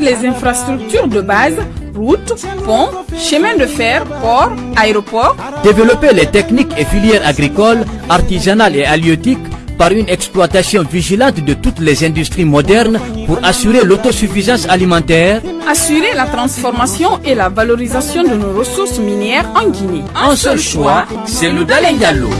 les infrastructures de base, routes, ponts, chemins de fer, ports, aéroports. Développer les techniques et filières agricoles, artisanales et halieutiques par une exploitation vigilante de toutes les industries modernes pour assurer l'autosuffisance alimentaire. Assurer la transformation et la valorisation de nos ressources minières en Guinée. Un seul choix, c'est le Dalengalo.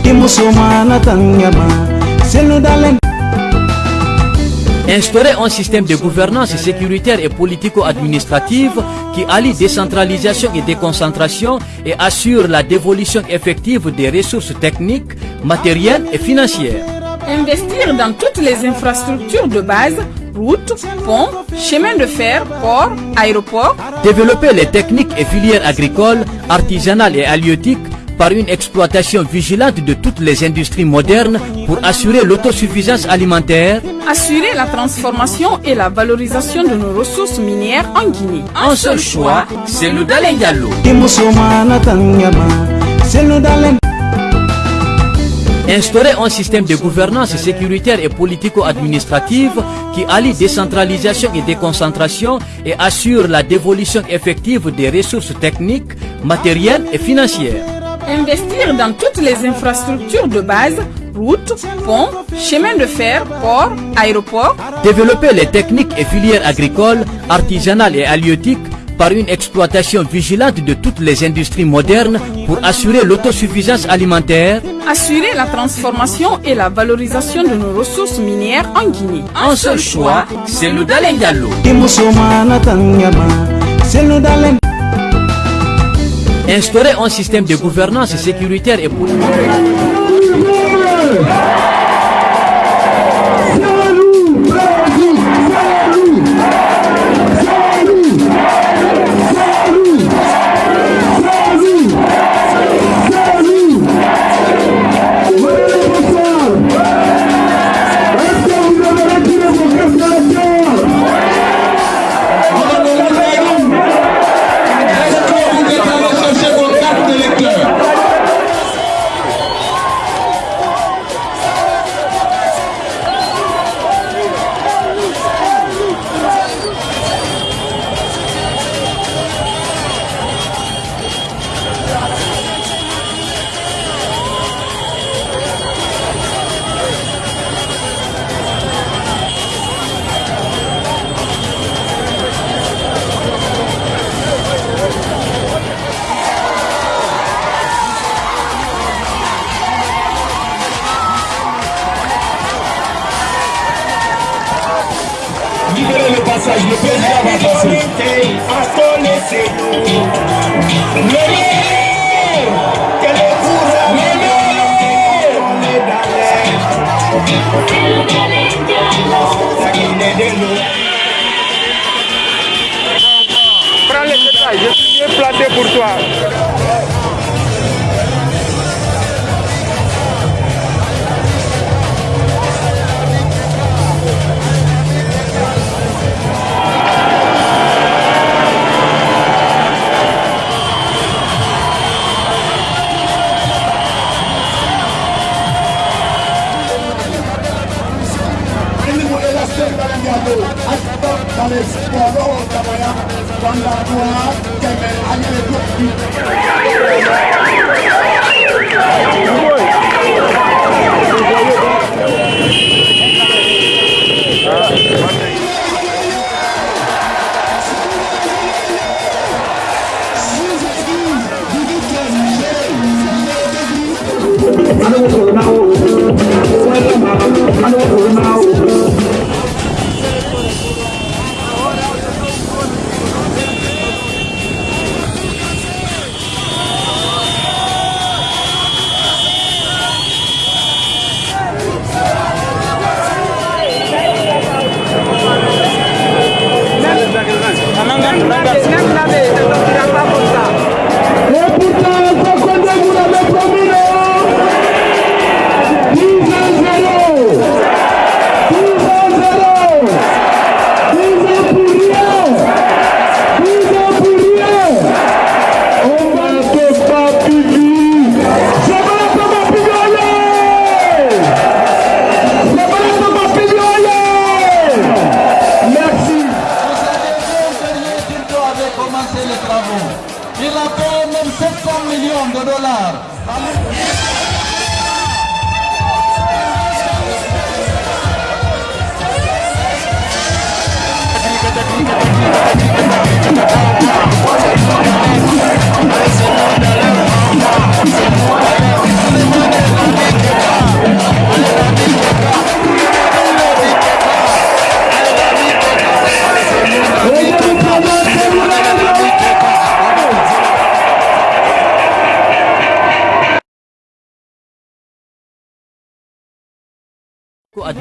Instaurer un système de gouvernance sécuritaire et politico-administrative qui allie décentralisation et déconcentration et assure la dévolution effective des ressources techniques, matérielles et financières. Investir dans toutes les infrastructures de base, routes, ponts, chemins de fer, ports, aéroports. Développer les techniques et filières agricoles, artisanales et halieutiques par une exploitation vigilante de toutes les industries modernes pour assurer l'autosuffisance alimentaire. Assurer la transformation et la valorisation de nos ressources minières en Guinée. Un seul choix, c'est le Dalengalo. Instaurer un système de gouvernance sécuritaire et politico-administrative qui allie décentralisation et déconcentration et assure la dévolution effective des ressources techniques, matérielles et financières. Investir dans toutes les infrastructures de base, routes, ponts, chemins de fer, ports, aéroports. Développer les techniques et filières agricoles, artisanales et halieutiques par une exploitation vigilante de toutes les industries modernes pour assurer l'autosuffisance alimentaire. Assurer la transformation et la valorisation de nos ressources minières en Guinée. Un seul choix, c'est le Dalengalo. Instaurer un système de gouvernance sécuritaire et politique.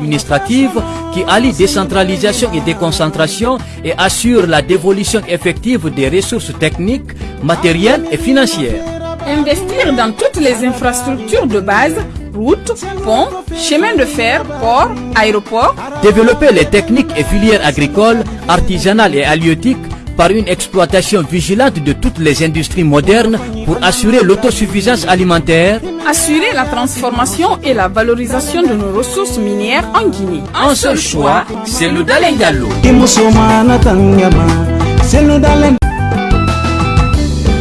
Administrative qui allie décentralisation et déconcentration et assure la dévolution effective des ressources techniques, matérielles et financières. Investir dans toutes les infrastructures de base, routes, ponts, chemins de fer, ports, aéroports. Développer les techniques et filières agricoles, artisanales et halieutiques par une exploitation vigilante de toutes les industries modernes pour assurer l'autosuffisance alimentaire. Assurer la transformation et la valorisation de nos ressources minières en Guinée. Un seul choix, c'est le Dalai.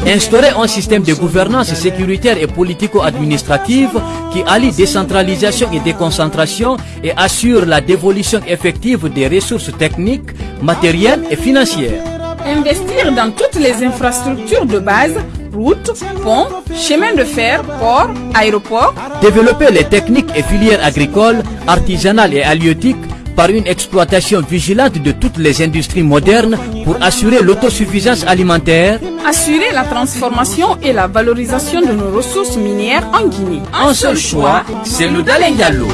Instaurer un système de gouvernance sécuritaire et politico-administrative qui allie décentralisation et déconcentration et assure la dévolution effective des ressources techniques, matérielles et financières. Investir dans toutes les infrastructures de base, routes, ponts, chemins de fer, ports, aéroports. Développer les techniques et filières agricoles, artisanales et halieutiques par une exploitation vigilante de toutes les industries modernes pour assurer l'autosuffisance alimentaire. Assurer la transformation et la valorisation de nos ressources minières en Guinée. Un seul choix, c'est le Dalai Diallo.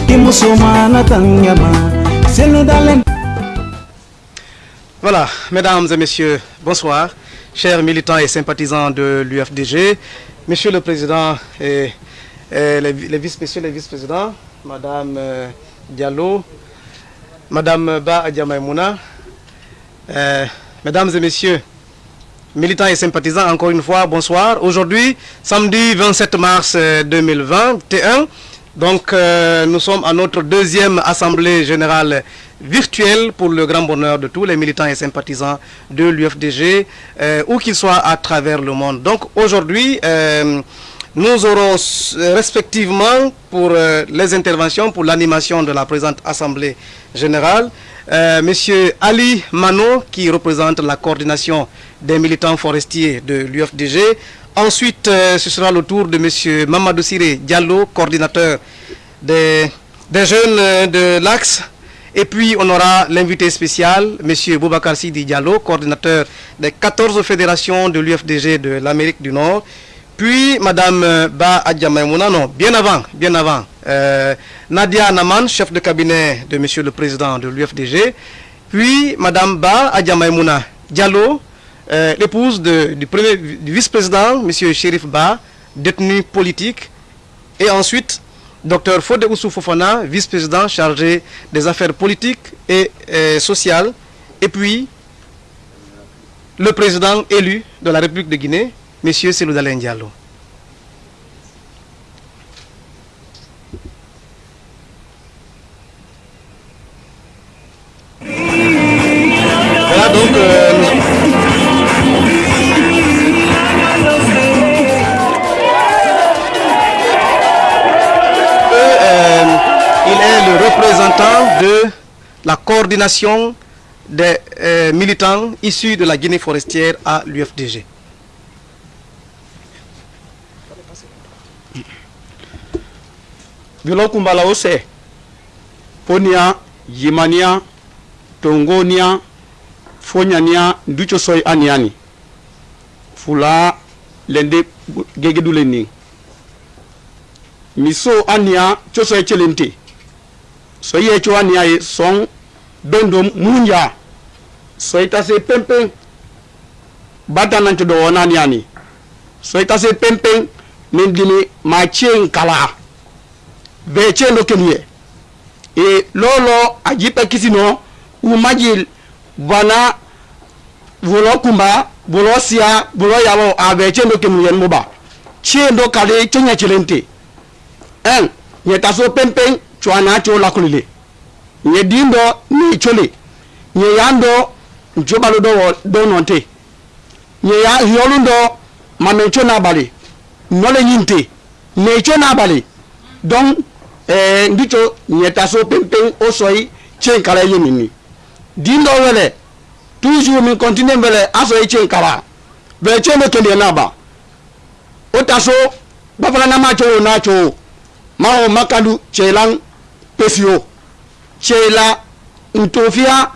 Voilà, mesdames et messieurs, bonsoir. Chers militants et sympathisants de l'UFDG, Monsieur le Président et, les, vice messieurs les vice-présidents, Madame euh, Diallo, Madame Ba Adjamaimouna, euh, Mesdames et Messieurs, militants et sympathisants, encore une fois, bonsoir. Aujourd'hui, samedi 27 mars euh, 2021, donc euh, nous sommes à notre deuxième assemblée générale virtuelle pour le grand bonheur de tous les militants et sympathisants de l'UFDG, euh, où qu'ils soient à travers le monde. Donc aujourd'hui, euh, nous aurons respectivement pour les interventions, pour l'animation de la présente Assemblée générale, Monsieur Ali Mano, qui représente la coordination des militants forestiers de l'UFDG. Ensuite, euh, ce sera le tour de Monsieur Mamadou Siré Diallo, coordinateur des, jeunes euh, de l'Axe. Et puis, on aura l'invité spécial, Monsieur Boubacar Sidi Diallo, coordinateur des 14 fédérations de l'UFDG de l'Amérique du Nord. Puis, Madame euh, Ba Adjamaimouna, non, bien avant, bien avant, Nadia Naman, chef de cabinet de Monsieur le Président de l'UFDG. Puis, Madame Ba Adjamaimouna Diallo, euh, l'épouse du, premier- vice-président, Monsieur Chérif Ba, détenu politique. Et ensuite, Dr Fode Oussou Fofana, vice-président chargé des affaires politiques et euh, sociales. Et puis, le président élu de la République de Guinée, M. Selou Dalein Diallo. De la coordination des euh, militants issus de la Guinée forestière à l'UFDG. bilo kumbala ose ponia yimania tongonia fonyania nducho soy aniani. Fula lende gegedule ni miso ania choso e chelente so ye ci wani ay son dondo munya so ita se pempen bata nan ci do ni ani. So ita se pempen min dimi ma cien kala. Be cien do kenye e lolo ajipa kisino umajil bana volo kumba volo sia volo yalo abe cien do kenye muba cien do kale cien ya en nyeta so pempen chwana cho lakulile nye dindo ni chole nye yando njobalo do do nonte. Nye ya hiolundo mamecho n'abalị nọlenyi nte na-echo don ee ndicho nyetaso pempen osoyi chenkara yemini dindo wele tuzu mi kontine wele asoyi chenkara vele che mekele n'aba. Otaso gbafala na macho na acho maho makalu chelan pesio cela ntofia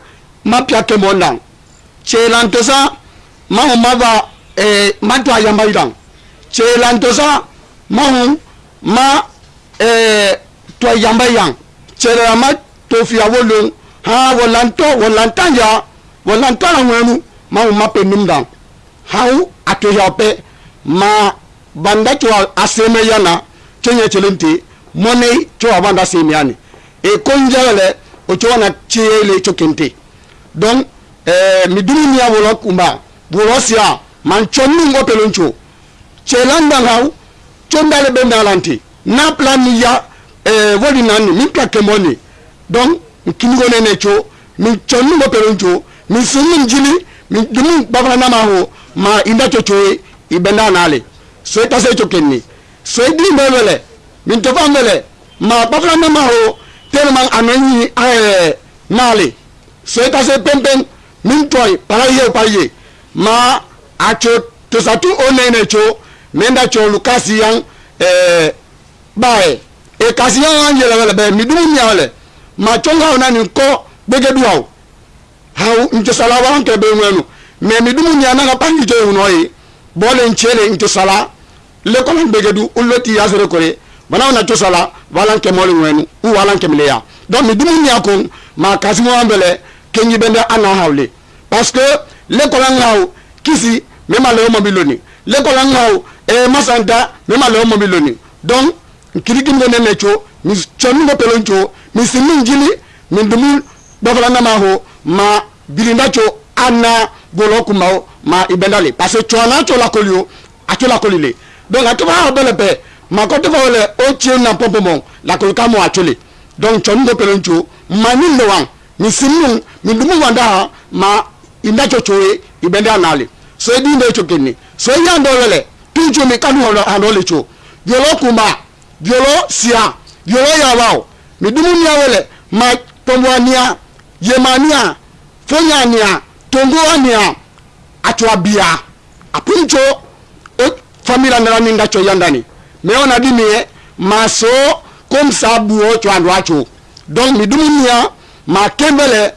mapia kemondan cela ntosa mahu mava eh, matwa yambaidan cela ntosa mahu ma eh, twa yambaiyan cela ma tofia wolon ha wolanto wolantanya wolantana ngwenu mahu mape numdan hau atoya pe ma banda chwa aseme yana chenye chelente money chwa banda aseme yani e konjale o cona ceyele cokente donc eh, mi dumuniya wolo kumba. Wolo siya man conningo pelonco celandan haw condale ɓe dalanti na planiya eh, woli nanni min plakke bonni donc kinigonene co min conningo pelonco min sunnin jili min dumin ɓafranama ho ma inda coye ibenda danale soy tase cokenni soy ɗi mbewele min tofan wele ma ɓafranama tellement a nɔ ɲini an yɛrɛ n'ale so i ka se pɛnpɛn min tɔ ye para ye o pa ye ma a co tosatu o nɛnɛ co mɛ da co olu kasi yan ɛɛ ba yɛ e kasi yan an yɛlɛ wɛlɛ bɛ mi dumuni yan wɛlɛ ma co ka o na nin kɔ gbɛgɛ du aw aw n tɛ sɔla wa an kɛ bɛ ŋɛnu mɛ mi dumuni yan n'a ka pan k'i to yen nɔ ye bɔlen tiɲɛ de n tɛ sɔla lekɔlɔn gbɛgɛ du olu ti yasere kore. Bana na to sala walan ke mole ngenu u walan ke mileya. Donc midumu nyakon ma kasi mo ambele kenyi bende ana hawle parce que l'école ngaw kisi mema leo mobiloni l'école ngaw e masanta mema leo mobiloni donc kirigin go nene cho mi chonu go pelon cho mi simin jili mi dumu dofala na ma ho ma bilinda cho ana golo kuma ma ibendale. Parce que chona cho la kolio a cho la kolile. Donc a to ba bele pe makotoko le o tsie na pɔnpɔnpɔn lakoloka mo atsole donc tsɔnu ko pɛlɛ ŋutsu ma ni le wa mi si nu mi wa da ha ma ina tsotso ye ibɛ de ana le so edi ne tso kene. So eya ŋdɔ le tu tso mi kanu hɔn aɖɔ le tso violɔ kumba violɔ sia violɔ yawa o. Mi dumu niawo le ma pɔnpɔn nia yema niya fonya niya tongo biya atso abia. Apuntso o famila nana mi ŋa tso yandani. Me ona dimie maso comme ça buo cho andwa cho donc mi dumu nia ma kembele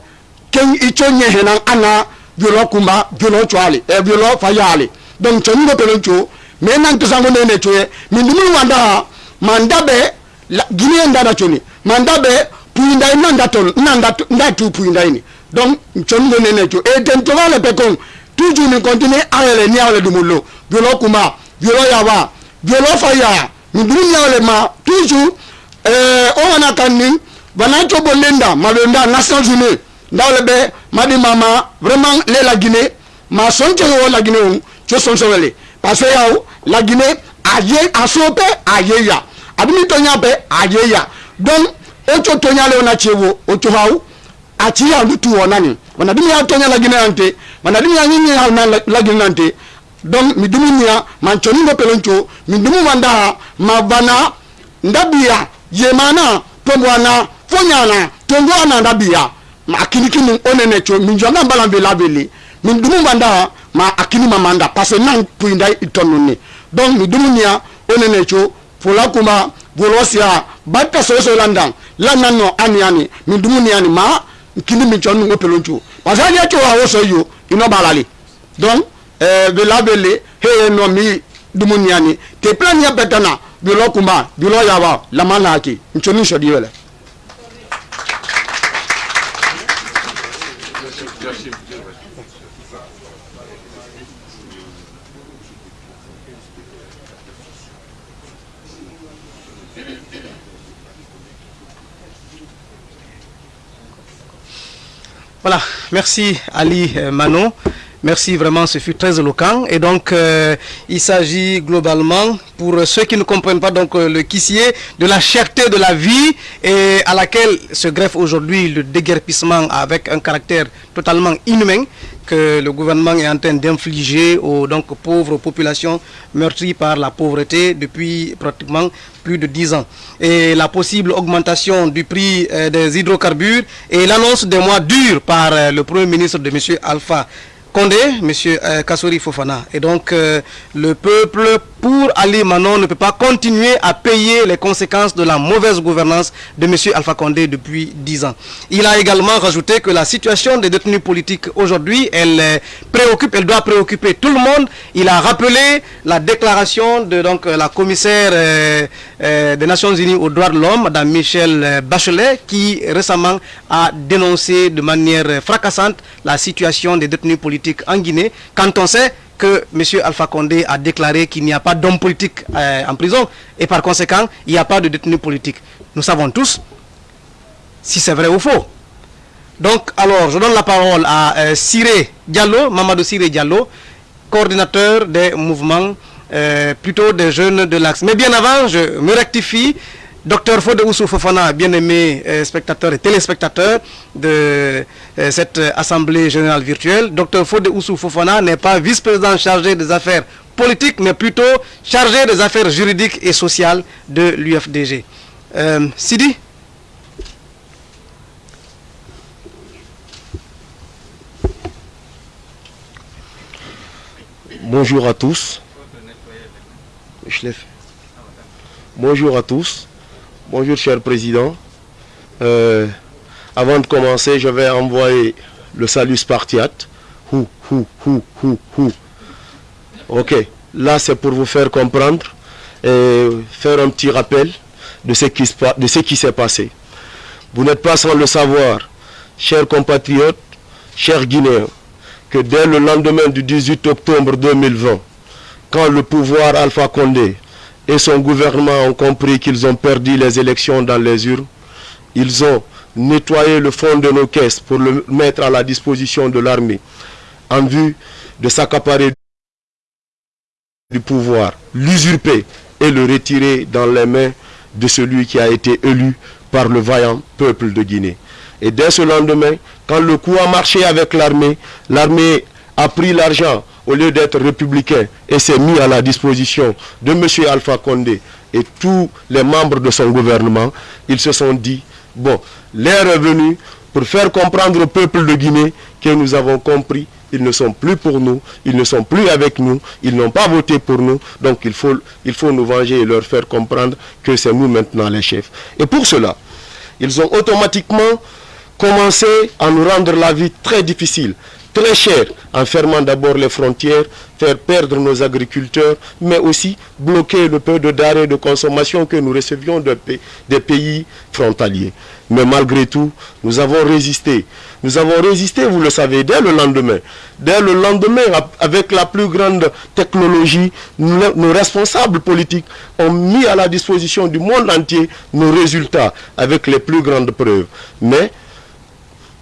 ken icho nye henan ana biolo kumba biolo chwali e biolo fayali donc cho ngo pelo cho me nan to sango nene cho mi ndumi wanda manda be gine nda da choni manda be puinda ina nda ton nda nda tu puinda ini donc cho ngo nene cho e ten to vale pe kon toujours ni continue ayele ni ayele dumulo biolo kumba biolo yawa jolo fa ya nduru nyawle ma. Toujours eh o wana kanni bana to bondenda malenda nations unis ndawle be madi mama vraiment le la guinée. Ma son je wo la guinée cho son so wele parce que yaw la guinée aye asope aye ya. Abini to nya be aye ya. Donc o cho to nya le ona chewo o cho hawo achi ya ndu tu wona ni wanadimi ya to nya la guinée ante wanadimi ya nyinyi ya na la guinée ante donc mi dumu nia man coni ngo pelon co mi dumu wanda ma bana ndabiya yemana tombwana fonyana tongo ana ndabiya ma akini kini onene cho min jonga mbala vela vele. Min dumu banda ma akini mamanda parce nan puinda itonuni donc mi dumu nia onene cho fola kuma bolosia batta so so landan lannan no ani ani. Min dumu nia ni ma kini min chonu ngo peloncho parce que ya cho wa so yo ino balali donc euh vela vele he no mi dumu nia ni te plan ya betana kuma bilo yawa lamana ki nchoni shodi Voilà, merci Ali euh, Manon. Merci vraiment, ce fut très éloquent. Et donc, euh, il s'agit globalement, pour ceux qui ne comprennent pas donc euh, le quissier, de la cherté de la vie et à laquelle se greffe aujourd'hui le déguerpissement avec un caractère totalement inhumain que le gouvernement est en train d'infliger aux donc, pauvres populations meurtries par la pauvreté depuis pratiquement plus de 10 ans. Et la possible augmentation du prix euh, des hydrocarbures et l'annonce des mois durs par le Premier ministre de M. Alpha Condé, M. Euh, Kassouri Fofana. Et donc, euh, le peuple, pour Ali Manon, ne peut pas continuer à payer les conséquences de la mauvaise gouvernance de M. Alpha Condé depuis 10 ans. Il a également rajouté que la situation des détenus politiques aujourd'hui, elle euh, préoccupe, elle doit préoccuper tout le monde. Il a rappelé la déclaration de la commissaire des Nations Unies aux droits de l'homme, Mme Michel euh, Bachelet, qui récemment a dénoncé de manière fracassante la situation des détenus politiques en Guinée, quand on sait que M. Alpha Condé a déclaré qu'il n'y a pas d'hommes politiques euh, en prison et par conséquent, il n'y a pas de détenus politiques. Nous savons tous si c'est vrai ou faux. Donc, alors, je donne la parole à euh, Siré Diallo, Mamadou Siré Diallo, coordinateur des mouvements, euh, plutôt des jeunes de l'Axe. Mais bien avant, je me rectifie. Docteur Fode Oussou Fofana, bien-aimé euh, spectateur et téléspectateur de euh, cette euh, assemblée générale virtuelle, Docteur Fode Oussou Fofana n'est pas vice-président chargé des affaires politiques, mais plutôt chargé des affaires juridiques et sociales de l'UFDG. Sidi? Bonjour à tous. Bonjour à tous. Bonjour cher président. Euh, avant de commencer, je vais envoyer le salut spartiate. Hou, hou, hou, hou, hou. Ok, là c'est pour vous faire comprendre et faire un petit rappel de ce qui, de ce qui s'est passé. Vous n'êtes pas sans le savoir, chers compatriotes, chers Guinéens, que dès le lendemain du 18 octobre 2020, quand le pouvoir Alpha Condé et son gouvernement ont compris qu'ils ont perdu les élections dans les urnes, ils ont nettoyé le fond de nos caisses pour le mettre à la disposition de l'armée en vue de s'accaparer du pouvoir, l'usurper et le retirer dans les mains de celui qui a été élu par le vaillant peuple de Guinée. Et dès ce lendemain, quand le coup a marché avec l'armée, l'armée a pris l'argent au lieu d'être républicain et s'est mis à la disposition de M. Alpha Condé et tous les membres de son gouvernement, ils se sont dit, bon, l'heure est pour faire comprendre au peuple de Guinée que nous avons compris ils ne sont plus pour nous, ils ne sont plus avec nous, ils n'ont pas voté pour nous, donc il faut, il faut nous venger et leur faire comprendre que c'est nous maintenant les chefs. Et pour cela, ils ont automatiquement commencé à nous rendre la vie très difficile, très chère, en fermant d'abord les frontières, faire perdre nos agriculteurs, mais aussi bloquer le peu de denrées de consommation que nous recevions des pays frontaliers. Mais malgré tout, nous avons résisté. Nous avons résisté, vous le savez, dès le lendemain. Dès le lendemain, avec la plus grande technologie, nos responsables politiques ont mis à la disposition du monde entier nos résultats avec les plus grandes preuves. Mais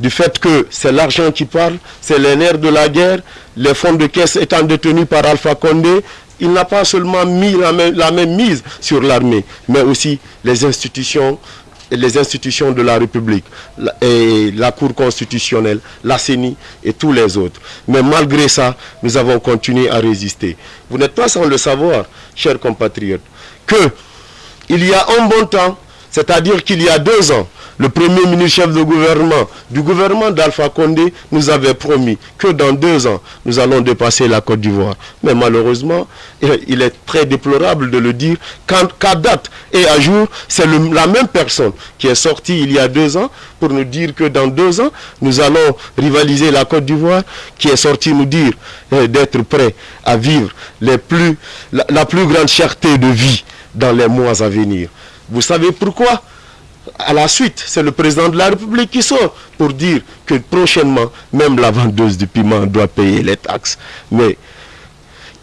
du fait que c'est l'argent qui parle, c'est les nerfs de la guerre, les fonds de caisse étant détenus par Alpha Condé, il n'a pas seulement mis la même, mise sur l'armée, mais aussi les institutions, les institutions de la République, et la Cour constitutionnelle, la CENI et tous les autres. Mais malgré ça, nous avons continué à résister. Vous n'êtes pas sans le savoir, chers compatriotes, que il y a un bon temps, c'est-à-dire qu'il y a deux ans, le premier ministre chef de gouvernement du gouvernement d'Alpha Condé nous avait promis que dans deux ans, nous allons dépasser la Côte d'Ivoire. Mais malheureusement, il- il est très déplorable de le dire, qu'à date et à jour, c'est la même personne qui est sortie il y a deux ans pour nous dire que dans deux ans, nous allons rivaliser la Côte d'Ivoire, qui est sortie nous dire euh, d'être prêt à vivre la plus grande cherté de vie dans les mois à venir. Vous savez pourquoi? À la suite, c'est le président de la République qui sort pour dire que prochainement, même la vendeuse de piment doit payer les taxes. Mais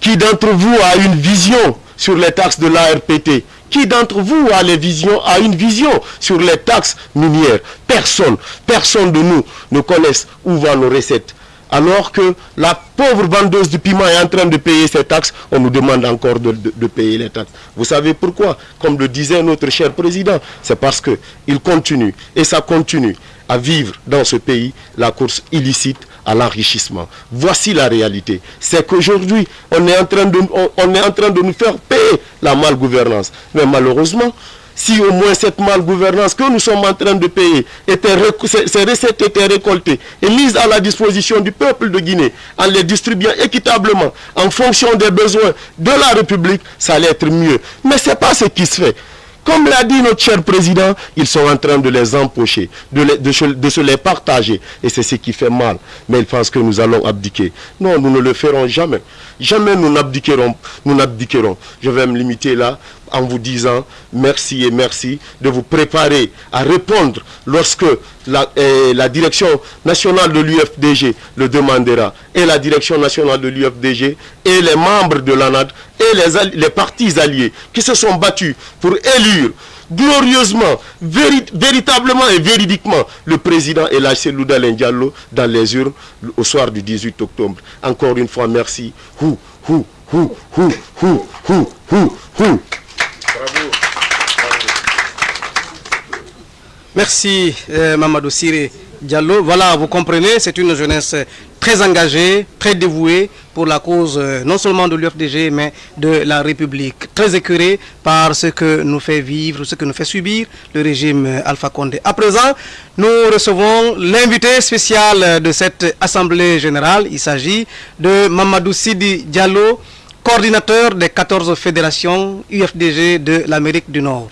qui d'entre vous a une vision sur les taxes de l'ARPT Qui d'entre vous a, a une vision sur les taxes minières? Personne. Personne de nous ne connaisse où vont nos recettes Alors que la pauvre vendeuse de piment est en train de payer ses taxes, on nous demande encore de, payer les taxes. Vous savez pourquoi? Comme le disait notre cher président, c'est parce qu'il continue, et ça continue, à vivre dans ce pays la course illicite à l'enrichissement. Voici la réalité. C'est qu'aujourd'hui, on, est en train de nous faire payer la malgouvernance. Mais malheureusement, si au moins cette malgouvernance que nous sommes en train de payer, était, ces recettes étaient récoltées et mises à la disposition du peuple de Guinée, en les distribuant équitablement, en fonction des besoins de la République, ça allait être mieux. Mais ce n'est pas ce qui se fait. Comme l'a dit notre cher président, ils sont en train de les empocher, de, de, se les partager. Et c'est ce qui fait mal. Mais ils pensent que nous allons abdiquer. Non, nous ne le ferons jamais. Jamais nous n'abdiquerons. Nous n'abdiquerons. Je vais me limiter là en vous disant merci et merci de vous préparer à répondre lorsque la, eh, direction nationale de l'UFDG le demandera et la direction nationale de l'UFDG et les membres de l'ANAD et les, partis alliés qui se sont battus pour élire glorieusement, véritablement et véridiquement le président Elage Louda Diallo dans les urnes au soir du 18 octobre. Encore une fois, merci. Merci euh, Mamadou Siré Diallo. Voilà, vous comprenez, c'est une jeunesse très engagée, très dévouée pour la cause euh, non seulement de l'UFDG, mais de la République. Très écœurée par ce que nous fait vivre, ce que nous fait subir le régime euh, Alpha Condé. À présent, nous recevons l'invité spécial de cette Assemblée Générale. Il s'agit de Mamadou Sidi Diallo, coordinateur des 14 fédérations UFDG de l'Amérique du Nord.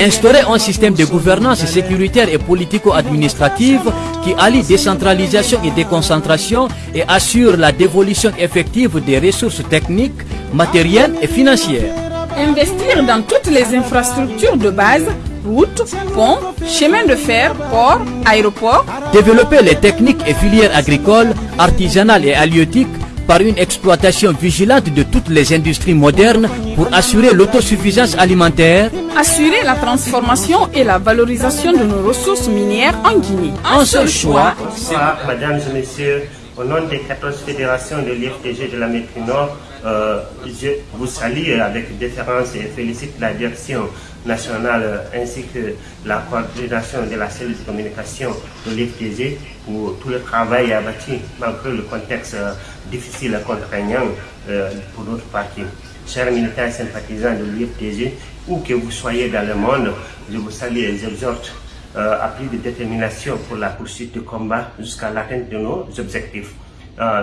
Instaurer un système de gouvernance sécuritaire et politico-administrative qui allie décentralisation et déconcentration et assure la dévolution effective des ressources techniques, matérielles et financières. Investir dans toutes les infrastructures de base, routes, ponts, chemins de fer, ports, aéroports. Développer les techniques et filières agricoles, artisanales et halieutiques par une exploitation vigilante de toutes les industries modernes pour assurer l'autosuffisance alimentaire, assurer la transformation et la valorisation de nos ressources minières en Guinée. Un seul choix. Bonsoir, mesdames et messieurs. Au nom des 14 fédérations de l'IFTG de l'Amérique du Nord, euh, je vous salue avec déférence et félicite la direction nationale ainsi que la coordination de la cellule de communication de l'IFTG pour tout le travail abattu malgré le contexte euh, difficile et contraignant euh, pour notre parti. Chers militants et sympathisants de l'UFTG, où que vous soyez dans le monde, je vous salue et exhorte euh, à plus de détermination pour la poursuite du combat jusqu'à l'atteinte de nos objectifs.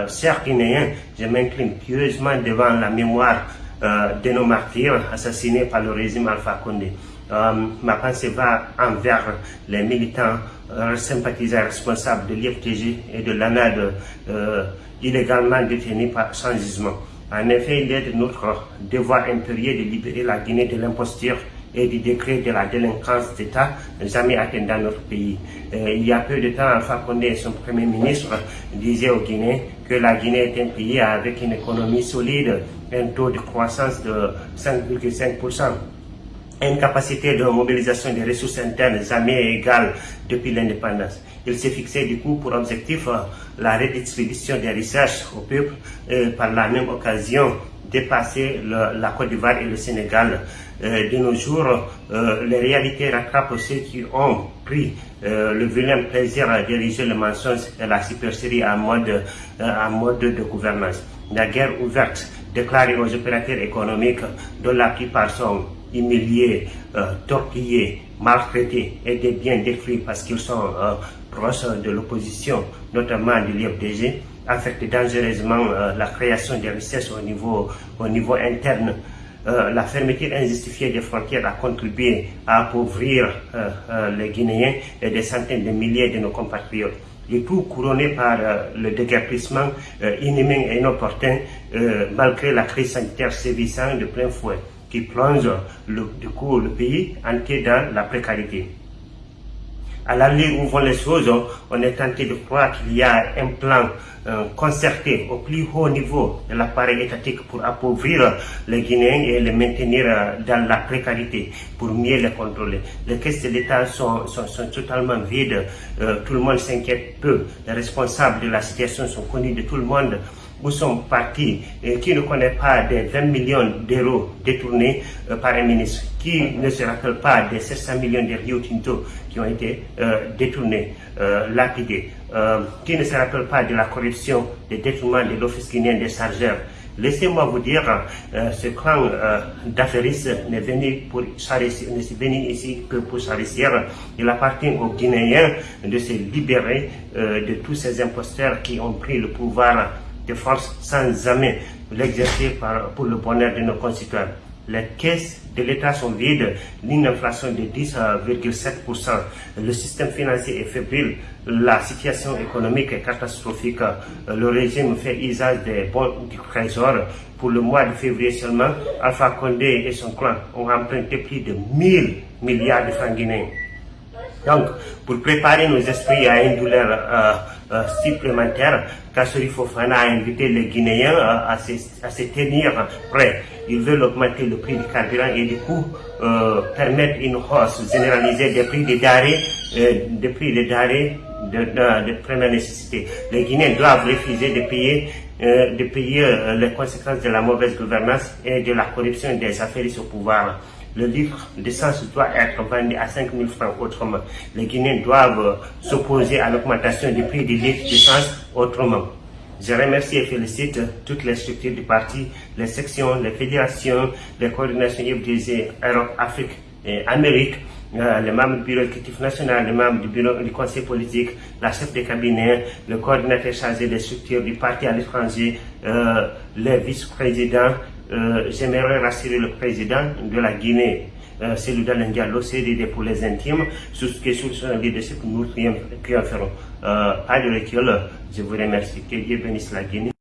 Chers Guinéens, je m'incline pieusement devant la mémoire de nos martyrs assassinés par le régime Alpha Condé. ma pensée va envers les militants sympathisants responsables de l'IFTG et de l'ANAD illégalement détenus par, sans jugement. En effet, il est de notre devoir impérieux de libérer la Guinée de l'imposture et du décret de la délinquance d'État jamais atteint dans notre pays. Euh, il y a peu de temps, Alpha Condé et son Premier ministre disaient aux Guinéens que la Guinée est un pays avec une économie solide, un taux de croissance de 5,5%, une capacité de mobilisation des ressources internes jamais égale depuis l'indépendance. Il s'est fixé du coup pour objectif euh, la redistribution des recherches au peuple et par la même occasion dépasser la Côte d'Ivoire et le Sénégal. Euh, de nos jours, euh, les réalités rattrapent ceux qui ont pris le vilain plaisir à diriger le mensonge et la supercherie en mode, en mode de gouvernance. La guerre ouverte déclarée aux opérateurs économiques dont la plupart sont humiliés, torpillés, maltraités et des biens détruits parce qu'ils sont de l'opposition, notamment de l'IFDG, affecte dangereusement euh, la création des richesses au niveau, au niveau interne. Euh, la fermeture injustifiée des frontières a contribué à appauvrir euh, les Guinéens et des centaines de milliers de nos compatriotes. Le tout couronné par le déguerpissement inhumain et inopportun, malgré la crise sanitaire sévissant de plein fouet, qui plonge le, du coup le pays entier dans la précarité. à l'allure où vont les choses, on est tenté de croire qu'il y a un plan euh, concerté au plus haut niveau de l'appareil étatique pour appauvrir les Guinéens et les maintenir euh, dans la précarité, pour mieux les contrôler. Les caisses de l'État sont, sont, totalement vides, euh, tout le monde s'inquiète peu, les responsables de la situation sont connus de tout le monde où sont partis, et qui ne connaît pas des 20 millions d'euros détournés par un ministre, qui ne se rappelle pas des 700 millions de Rio Tinto qui ont été détournés, lapidés? Euh, qui ne se rappelle pas de la corruption des détournements de l'Office guinéen des chargeurs. Laissez-moi vous dire, euh, ce clan euh, d'affairistes n'est venu, venu ici que pour s'arrêter. Il appartient aux Guinéens de se libérer de tous ces imposteurs qui ont pris le pouvoir de force sans jamais l'exercer pour le bonheur de nos concitoyens. Les caisses de l'État sont vides, une inflation de 10,7%, le système financier est fébrile, la situation économique est catastrophique, le régime fait usage des bons du trésor. Pour le mois de février seulement, Alpha Condé et son clan ont emprunté plus de 1000 milliards de francs guinéens. Donc, pour préparer nos esprits à une douleur euh, euh, supplémentaire, Kassori Fofana a invité les Guinéens euh, à, se, tenir prêts. Ils veulent augmenter le prix du carburant et du coup permettre une hausse généralisée des prix des denrées, des prix des denrées de, première nécessité. Les Guinéens doivent refuser de payer, de payer les conséquences de la mauvaise gouvernance et de la corruption des affaires au pouvoir le livre d'essence doit être vendu à 5 000 francs autrement. Les Guinéens doivent s'opposer à l'augmentation du prix du litre d'essence autrement. Je remercie et félicite toutes les structures du parti, les sections, les fédérations, les coordinations FDZ, Europe, Afrique et Amérique, les membres du bureau exécutif national, les membres du bureau du conseil politique, la chef de cabinet, le coordinateur chargé des structures du parti à l'étranger, euh, les vice-présidents, euh, j'aimerais rassurer le président de la Guinée, euh, celui Diallo, CDD pour les intimes, sur ce qui est sur son leadership, nous triompherons. Euh, pas de recul, je vous remercie. Que Dieu bénisse la Guinée.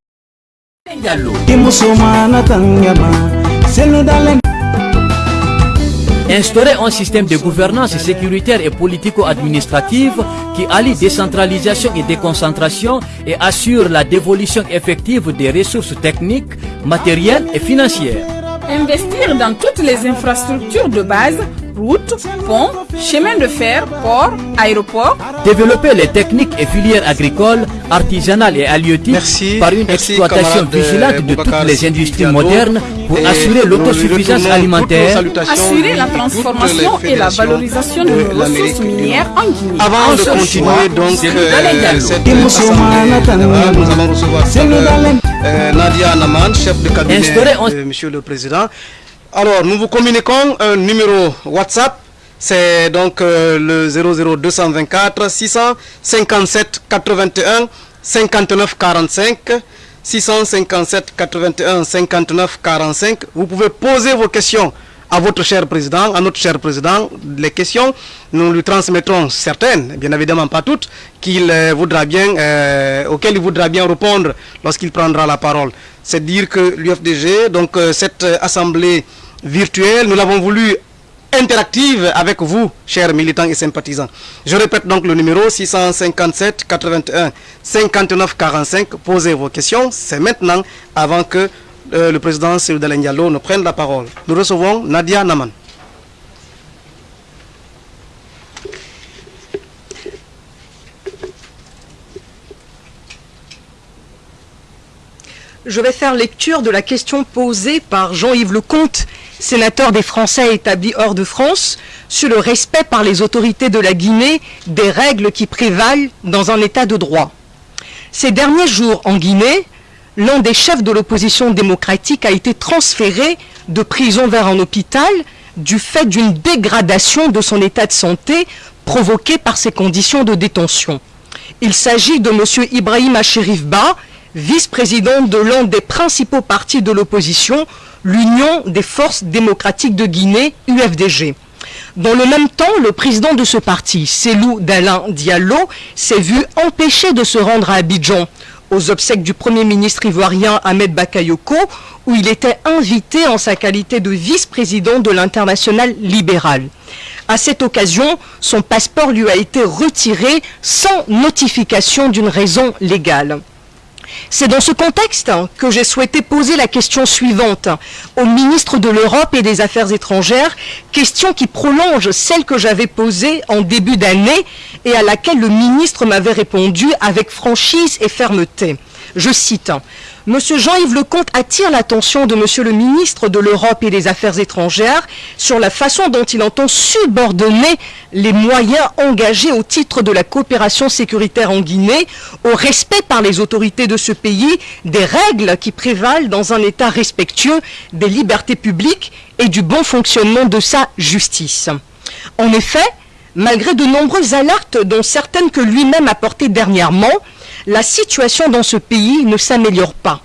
Instaurer un système de gouvernance sécuritaire et politico-administrative qui allie décentralisation et déconcentration et assure la dévolution effective des ressources techniques, matérielles et financières. Investir dans toutes les infrastructures de base routes, ponts, chemins de fer, ports, aéroports. Développer les techniques et filières agricoles, artisanales et halieutiques par une exploitation vigilante de toutes les industries modernes pour assurer l'autosuffisance alimentaire. Assurer la transformation et la valorisation de nos ressources minières en Guinée. Avant de continuer donc euh, cette émission, nous allons recevoir euh, Nadia Naman, chef de cabinet de Monsieur le Président. Alors, nous vous communiquons un numéro WhatsApp. C'est donc euh, le 00224 657 81 59 45. 657 81 59 45. Vous pouvez poser vos questions à votre cher président, à notre cher président. Les questions, nous lui transmettrons certaines, bien évidemment pas toutes, qu'il euh, voudra bien, euh, auxquelles il voudra bien répondre lorsqu'il prendra la parole. C'est dire que l'UFDG, donc cette assemblée virtuelle, nous l'avons voulu interactive avec vous, chers militants et sympathisants. Je répète donc le numéro 657 81 59 45. Posez vos questions, c'est maintenant, avant que euh, le président Cyril Diallo ne prenne la parole. Nous recevons Nadia Naman. Je vais faire lecture de la question posée par Jean-Yves Lecomte sénateur des Français établis hors de France, sur le respect par les autorités de la Guinée des règles qui prévalent dans un état de droit. Ces derniers jours en Guinée, l'un des chefs de l'opposition démocratique a été transféré de prison vers un hôpital du fait d'une dégradation de son état de santé provoquée par ses conditions de détention. Il s'agit de M. Ibrahim Ba, vice-président de l'un des principaux partis de l'opposition, l'Union des forces démocratiques de Guinée, UFDG. Dans le même temps, le président de ce parti, Selou Dalin Diallo, s'est vu empêché de se rendre à Abidjan, aux obsèques du Premier ministre ivoirien Ahmed Bakayoko, où il était invité en sa qualité de vice-président de l'international libéral. À cette occasion, son passeport lui a été retiré sans notification d'une raison légale. C'est dans ce contexte que j'ai souhaité poser la question suivante au ministre de l'Europe et des Affaires étrangères, question qui prolonge celle que j'avais posée en début d'année et à laquelle le ministre m'avait répondu avec franchise et fermeté. Je cite Monsieur Jean-Yves Lecomte attire l'attention de Monsieur le ministre de l'Europe et des Affaires étrangères sur la façon dont il entend subordonner les moyens engagés au titre de la coopération sécuritaire en Guinée au respect par les autorités de ce pays des règles qui prévalent dans un État respectueux des libertés publiques et du bon fonctionnement de sa justice. En effet, malgré de nombreuses alertes, dont certaines que lui-même a portées dernièrement, la situation dans ce pays ne s'améliore pas.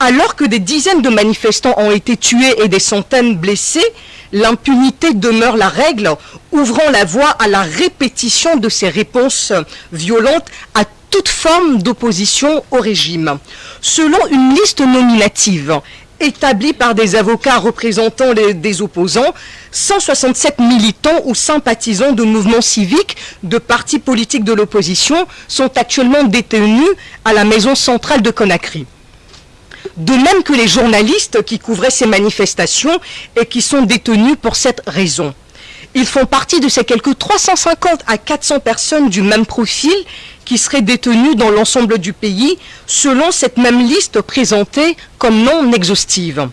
Alors que des dizaines de manifestants ont été tués et des centaines blessés, l'impunité demeure la règle, ouvrant la voie à la répétition de ces réponses violentes à toute forme d'opposition au régime. Selon une liste nominative établie par des avocats représentant des opposants, 167 militants ou sympathisants de mouvements civiques, de partis politiques de l'opposition sont actuellement détenus à la maison centrale de Conakry. De même que les journalistes qui couvraient ces manifestations et qui sont détenus pour cette raison. Ils font partie de ces quelques 350 à 400 personnes du même profil qui seraient détenues dans l'ensemble du pays, selon cette même liste présentée comme non exhaustive.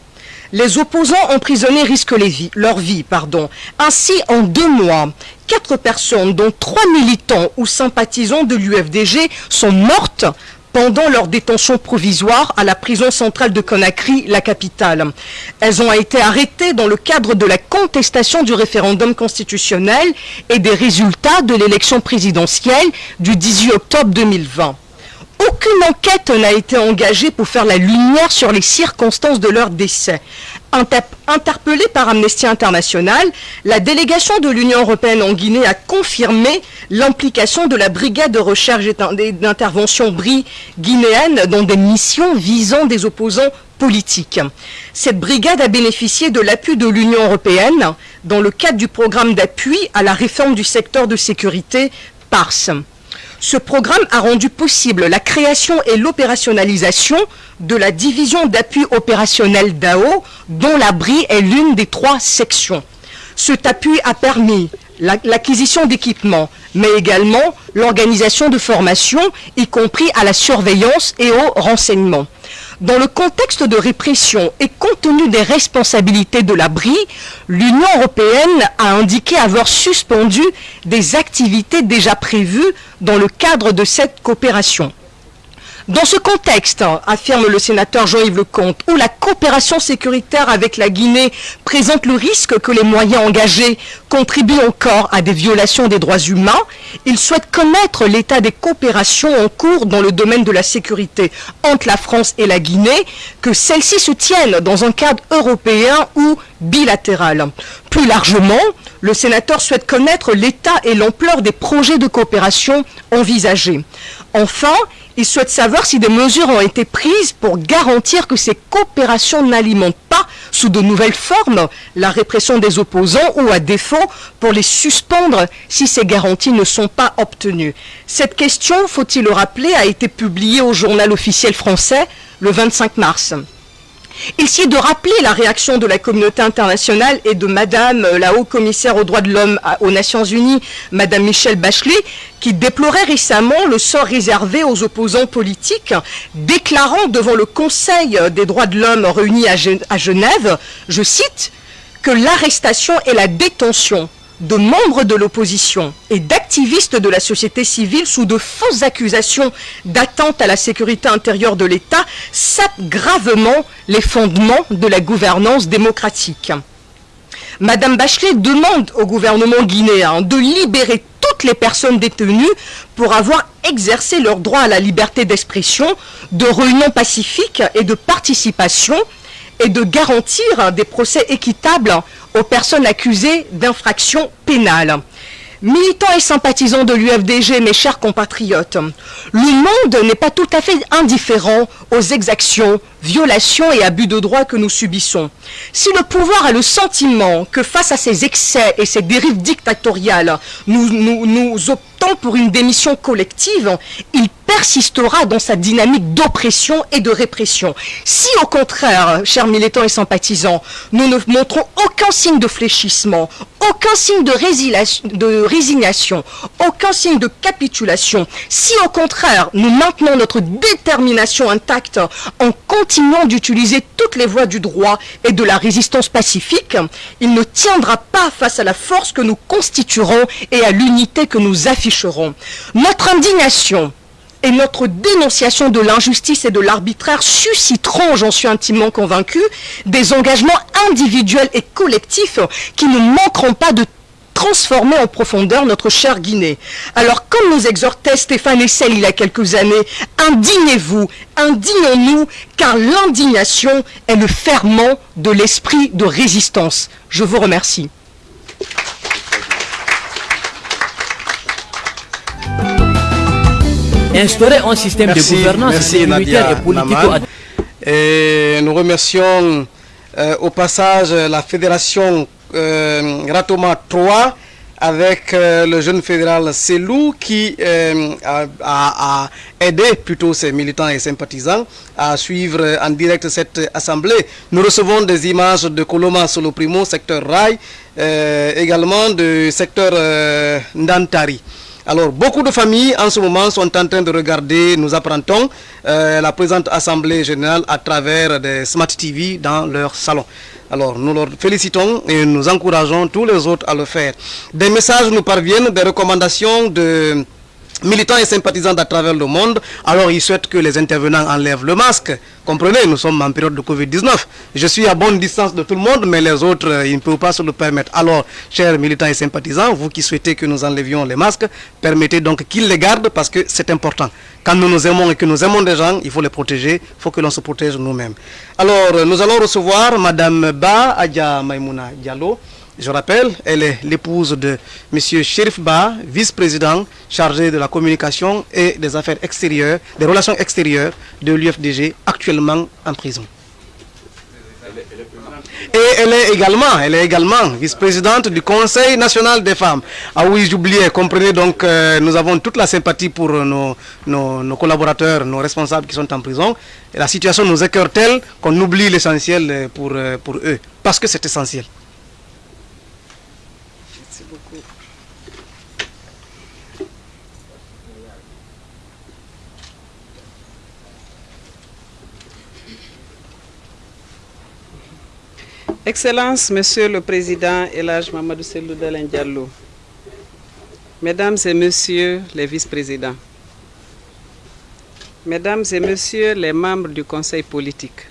Les opposants emprisonnés risquent leur vie. Pardon. Ainsi, en deux mois, quatre personnes, dont trois militants ou sympathisants de l'UFDG, sont mortes pendant leur détention provisoire à la prison centrale de Conakry, la capitale. Elles ont été arrêtées dans le cadre de la contestation du référendum constitutionnel et des résultats de l'élection présidentielle du 18 octobre 2020. Aucune enquête n'a été engagée pour faire la lumière sur les circonstances de leur décès. Interpellée par Amnesty International, la délégation de l'Union européenne en Guinée a confirmé l'implication de la brigade de recherche et d'intervention BRI guinéenne dans des missions visant des opposants politiques. Cette brigade a bénéficié de l'appui de l'Union européenne dans le cadre du programme d'appui à la réforme du secteur de sécurité PARS. Ce programme a rendu possible la création et l'opérationnalisation de la division d'appui opérationnel DAO, dont la BRI est l'une des trois sections. Cet appui a permis l'acquisition d'équipements, mais également l'organisation de formations, y compris à la surveillance et au renseignement. Dans le contexte de répression et compte tenu des responsabilités de la BRI, l'Union européenne a indiqué avoir suspendu des activités déjà prévues dans le cadre de cette coopération. Dans ce contexte, affirme le sénateur Jean-Yves Lecomte, où la coopération sécuritaire avec la Guinée présente le risque que les moyens engagés contribuent encore à des violations des droits humains, il souhaite connaître l'état des coopérations en cours dans le domaine de la sécurité entre la France et la Guinée, que celles-ci se tiennent dans un cadre européen ou bilatéral. Plus largement, le sénateur souhaite connaître l'état et l'ampleur des projets de coopération envisagés. Enfin, il souhaite savoir si des mesures ont été prises pour garantir que ces coopérations n'alimentent pas, sous de nouvelles formes, la répression des opposants ou à défaut pour les suspendre si ces garanties ne sont pas obtenues. Cette question, faut-il le rappeler, a été publiée au journal officiel français le 25 mars. Il est de rappeler la réaction de la communauté internationale et de Madame la haut-commissaire aux droits de l'homme aux Nations Unies, Madame Michelle Bachelet, qui déplorait récemment le sort réservé aux opposants politiques, déclarant devant le Conseil des droits de l'homme réuni à Genève, je cite, que l'arrestation et la détention de membres de l'opposition et d'activistes de la société civile sous de fausses accusations d'atteinte à la sécurité intérieure de l'État sapent gravement les fondements de la gouvernance démocratique. Madame Bachelet demande au gouvernement guinéen de libérer toutes les personnes détenues pour avoir exercé leur droit à la liberté d'expression, de réunion pacifique et de participation et de garantir des procès équitables aux personnes accusées d'infractions pénales. Militants et sympathisants de l'UFDG, mes chers compatriotes, le monde n'est pas tout à fait indifférent aux exactions, violations et abus de droit que nous subissons. Si le pouvoir a le sentiment que face à ces excès et ces dérives dictatoriales, nous, optons pour une démission collective, il persistera dans sa dynamique d'oppression et de répression. Si au contraire, chers militants et sympathisants, nous ne montrons aucun signe de fléchissement, aucun signe de résignation, aucun signe de capitulation, si au contraire nous maintenons notre détermination intacte en continuant d'utiliser toutes les voies du droit et de la résistance pacifique, il ne tiendra pas face à la force que nous constituerons et à l'unité que nous afficherons. Notre indignation, et notre dénonciation de l'injustice et de l'arbitraire susciteront, j'en suis intimement convaincu, des engagements individuels et collectifs qui ne manqueront pas de transformer en profondeur notre chère Guinée. Alors, comme nous exhortait Stéphane Essel il y a quelques années, indignez-vous, indignons-nous, car l'indignation est le ferment de l'esprit de résistance. Je vous remercie. instaurer un système de gouvernance sécuritaire et politique. Et nous remercions euh, au passage la fédération euh, Ratoma 3 avec euh, le jeune fédéral Selou qui euh, a, aidé plutôt ses militants et sympathisants à suivre en direct cette assemblée. Nous recevons des images de Coloma Solo Primo, secteur Rail, également du secteur Ndantari. Alors, beaucoup de familles en ce moment sont en train de regarder, nous apprendons, euh, la présente Assemblée Générale à travers des Smart TV dans leur salon. Alors, nous leur félicitons et nous encourageons tous les autres à le faire. Des messages nous parviennent, des recommandations de militants et sympathisants d'à travers le monde, alors ils souhaitent que les intervenants enlèvent le masque. Comprenez, nous sommes en période de Covid-19. Je suis à bonne distance de tout le monde, mais les autres, euh, ils ne peuvent pas se le permettre. Alors, chers militants et sympathisants, vous qui souhaitez que nous enlevions les masques, permettez donc qu'ils les gardent parce que c'est important. Quand nous nous aimons et que nous aimons des gens, il faut les protéger, il faut que l'on se protège nous-mêmes. Alors, euh, nous allons recevoir Madame Ba Adja Maimouna Diallo, je rappelle, elle est l'épouse de M. Sherif Ba, vice-président chargé de la communication et des affaires extérieures, des relations extérieures de l'UFDG, actuellement en prison. Et elle est également, elle est également vice-présidente du Conseil national des femmes. Ah oui, j'oubliais, comprenez donc, euh, nous avons toute la sympathie pour nos, collaborateurs, nos responsables qui sont en prison. Et la situation nous écœure telle qu'on oublie l'essentiel pour, euh, pour eux, parce que c'est essentiel. Excellence, Monsieur le Président Elage Mamadou Selou Diallo, Mesdames et Messieurs les vice-présidents, Mesdames et Messieurs les membres du Conseil politique,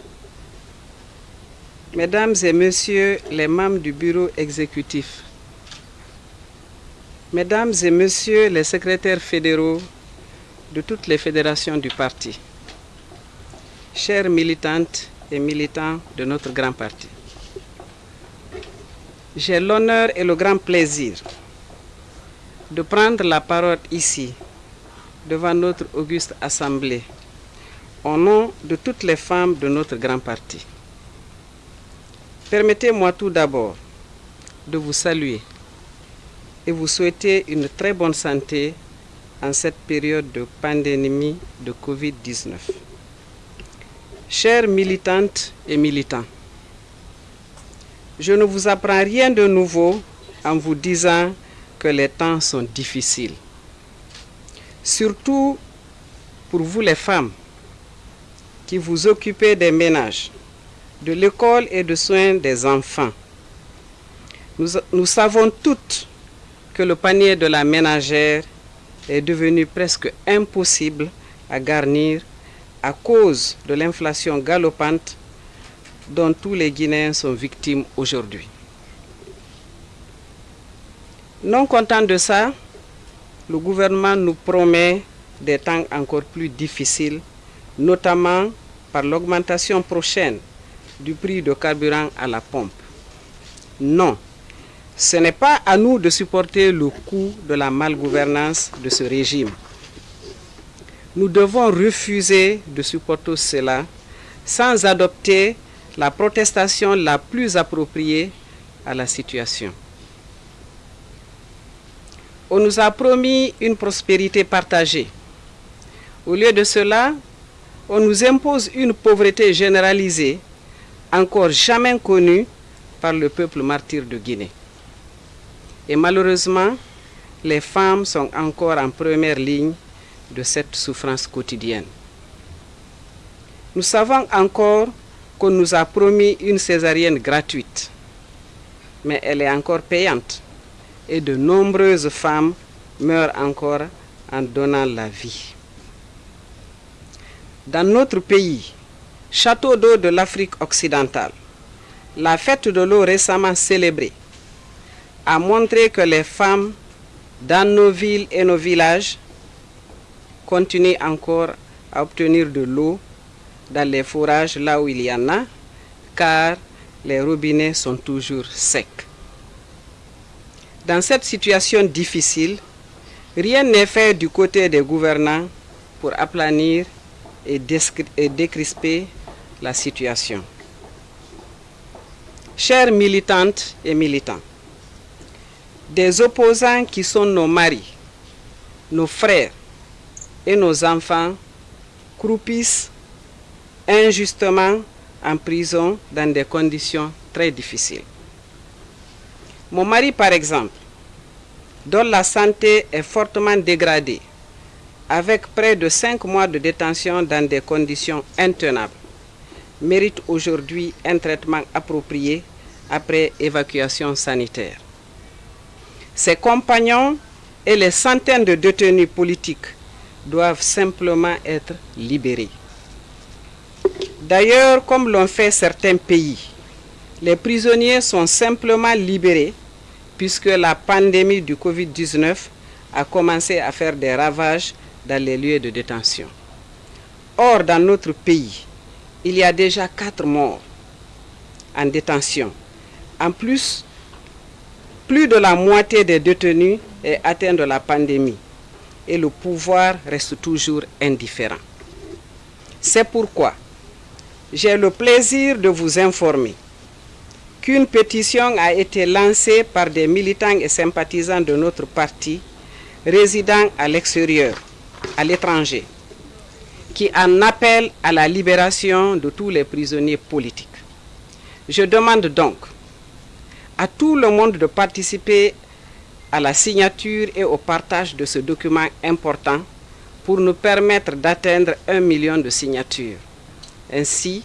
Mesdames et Messieurs les membres du Bureau exécutif, Mesdames et Messieurs les secrétaires fédéraux de toutes les fédérations du parti, chères militantes et militants de notre grand parti, j'ai l'honneur et le grand plaisir de prendre la parole ici, devant notre auguste assemblée, au nom de toutes les femmes de notre grand parti. Permettez-moi tout d'abord de vous saluer et vous souhaiter une très bonne santé en cette période de pandémie de Covid-19. Chères militantes et militants, je ne vous apprends rien de nouveau en vous disant que les temps sont difficiles. Surtout pour vous les femmes qui vous occupez des ménages, de l'école et de soins des enfants. Nous, nous, savons toutes que le panier de la ménagère est devenu presque impossible à garnir à cause de l'inflation galopante dont tous les Guinéens sont victimes aujourd'hui. Non content de ça, le gouvernement nous promet des temps encore plus difficiles, notamment par l'augmentation prochaine du prix de carburant à la pompe. Non, ce n'est pas à nous de supporter le coût de la malgouvernance de ce régime. Nous devons refuser de supporter cela sans adopter la protestation la plus appropriée à la situation. On nous a promis une prospérité partagée. Au lieu de cela, on nous impose une pauvreté généralisée, encore jamais connue par le peuple martyr de Guinée. Et malheureusement, les femmes sont encore en première ligne de cette souffrance quotidienne. Nous savons encore qu'on nous a promis une césarienne gratuite, mais elle est encore payante et de nombreuses femmes meurent encore en donnant la vie. Dans notre pays, château d'eau de l'Afrique occidentale, la fête de l'eau récemment célébrée a montré que les femmes dans nos villes et nos villages continuent encore à obtenir de l'eau dans les fourrages là où il y en a, car les robinets sont toujours secs. Dans cette situation difficile, rien n'est fait du côté des gouvernants pour aplanir et, décrisper la situation. Chères militantes et militants, des opposants qui sont nos maris, nos frères et nos enfants croupissent injustement en prison dans des conditions très difficiles. Mon mari, par exemple, dont la santé est fortement dégradée, avec près de cinq mois de détention dans des conditions intenables, mérite aujourd'hui un traitement approprié après évacuation sanitaire. Ses compagnons et les centaines de détenus politiques doivent simplement être libérés. D'ailleurs, comme l'ont fait certains pays, les prisonniers sont simplement libérés puisque la pandémie du Covid-19 a commencé à faire des ravages dans les lieux de détention. Or, dans notre pays, il y a déjà quatre morts en détention. En plus, plus de la moitié des détenus est atteint de la pandémie et le pouvoir reste toujours indifférent. C'est pourquoi j'ai le plaisir de vous informer qu'une pétition a été lancée par des militants et sympathisants de notre parti résidant à l'extérieur, à l'étranger, qui en appelle à la libération de tous les prisonniers politiques. Je demande donc à tout le monde de participer à la signature et au partage de ce document important pour nous permettre d'atteindre un million de signatures. Ainsi,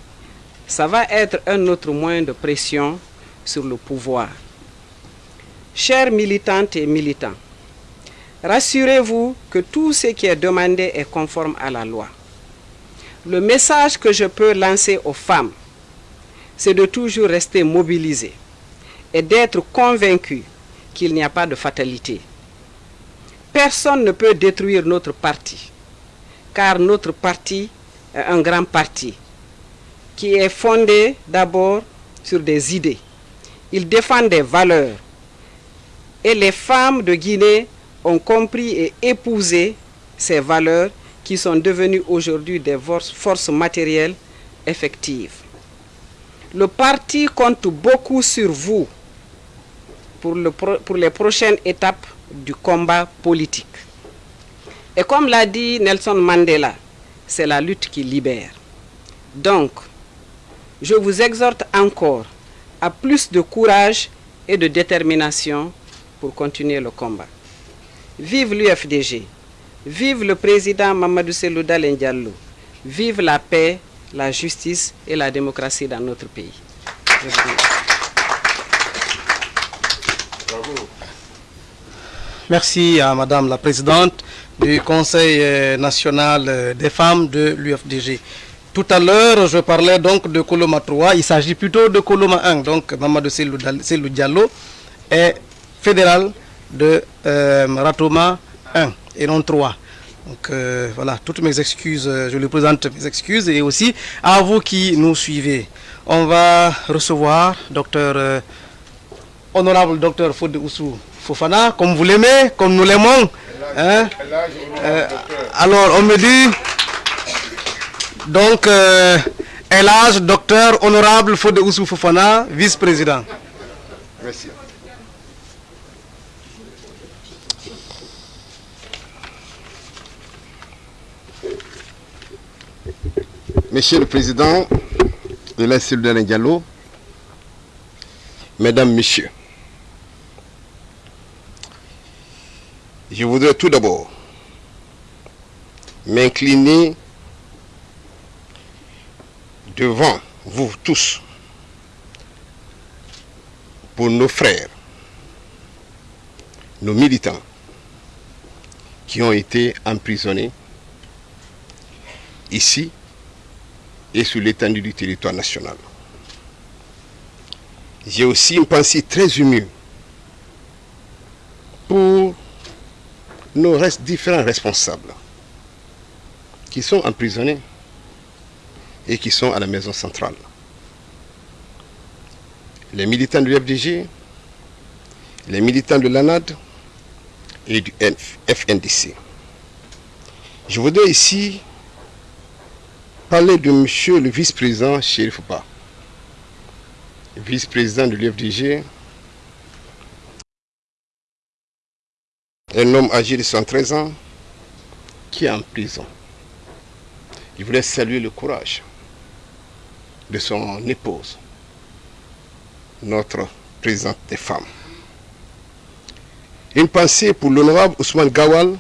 ça va être un autre moyen de pression sur le pouvoir. Chers militantes et militants, rassurez-vous que tout ce qui est demandé est conforme à la loi. Le message que je peux lancer aux femmes, c'est de toujours rester mobilisées et d'être convaincus qu'il n'y a pas de fatalité. Personne ne peut détruire notre parti, car notre parti est un grand parti qui est fondé d'abord sur des idées. Il défend des valeurs. Et les femmes de Guinée ont compris et épousé ces valeurs qui sont devenues aujourd'hui des forces matérielles effectives. Le parti compte beaucoup sur vous pour, pour les prochaines étapes du combat politique. Et comme l'a dit Nelson Mandela, c'est la lutte qui libère. Donc, je vous exhorte encore à plus de courage et de détermination pour continuer le combat. Vive l'UFDG, vive le président Mamadou Selou Diallo, vive la paix, la justice et la démocratie dans notre pays. Merci à Madame la Présidente du Conseil euh, national euh, des femmes de l'UFDG. Tout à l'heure, je parlais donc de Coloma 3, il s'agit plutôt de Coloma 1. Donc Mamadou Selou Diallo est fédéral de euh, Ratoma 1 et non 3. Donc voilà, toutes mes excuses, je lui présente mes excuses et aussi à vous qui nous suivez. On va recevoir docteur honorable docteur Fode Oussou Fofana, comme vous l'aimez, comme nous l'aimons. Hein? Euh, alors, on me dit, donc, euh, Elage, docteur honorable Fode Oussou Fofana, vice-président. Merci. Monsieur le Président de la cellule Diallo, Mesdames, Messieurs, je voudrais tout d'abord m'incliner devant vous tous pour nos frères, nos militants qui ont été emprisonnés ici et sur l'étendue du territoire national. J'ai aussi une pensée très émue pour nos différents responsables qui sont emprisonnés et qui sont à la maison centrale. Les militants du FDG, les militants de l'ANAD et du FNDC. Je voudrais ici parler de monsieur le vice-président Chérif Ba, vice-président de l'UFDG, un homme âgé de 113 ans qui est en prison. Je voulais saluer le courage de son épouse, notre présidente des femmes. Une pensée pour l'honorable Ousmane Gawal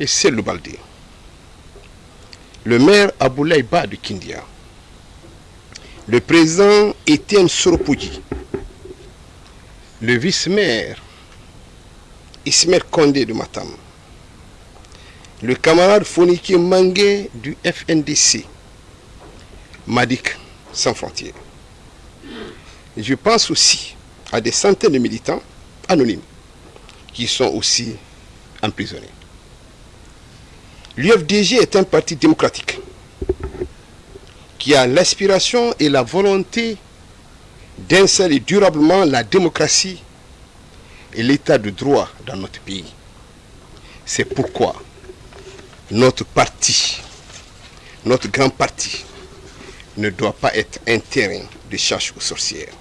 et Celle Baldé le maire Aboulaye Ba de Kindia, le président Étienne Soropouji, le vice-maire Ismaël Kondé de Matam, le camarade Foniki Mangue du FNDC, Madik sans frontières. Je pense aussi à des centaines de militants anonymes qui sont aussi emprisonnés. L'UFDG est un parti démocratique qui a l'aspiration et la volonté d'installer durablement la démocratie et l'état de droit dans notre pays. C'est pourquoi notre parti, notre grand parti, ne doit pas être un terrain de chasse aux sorcières.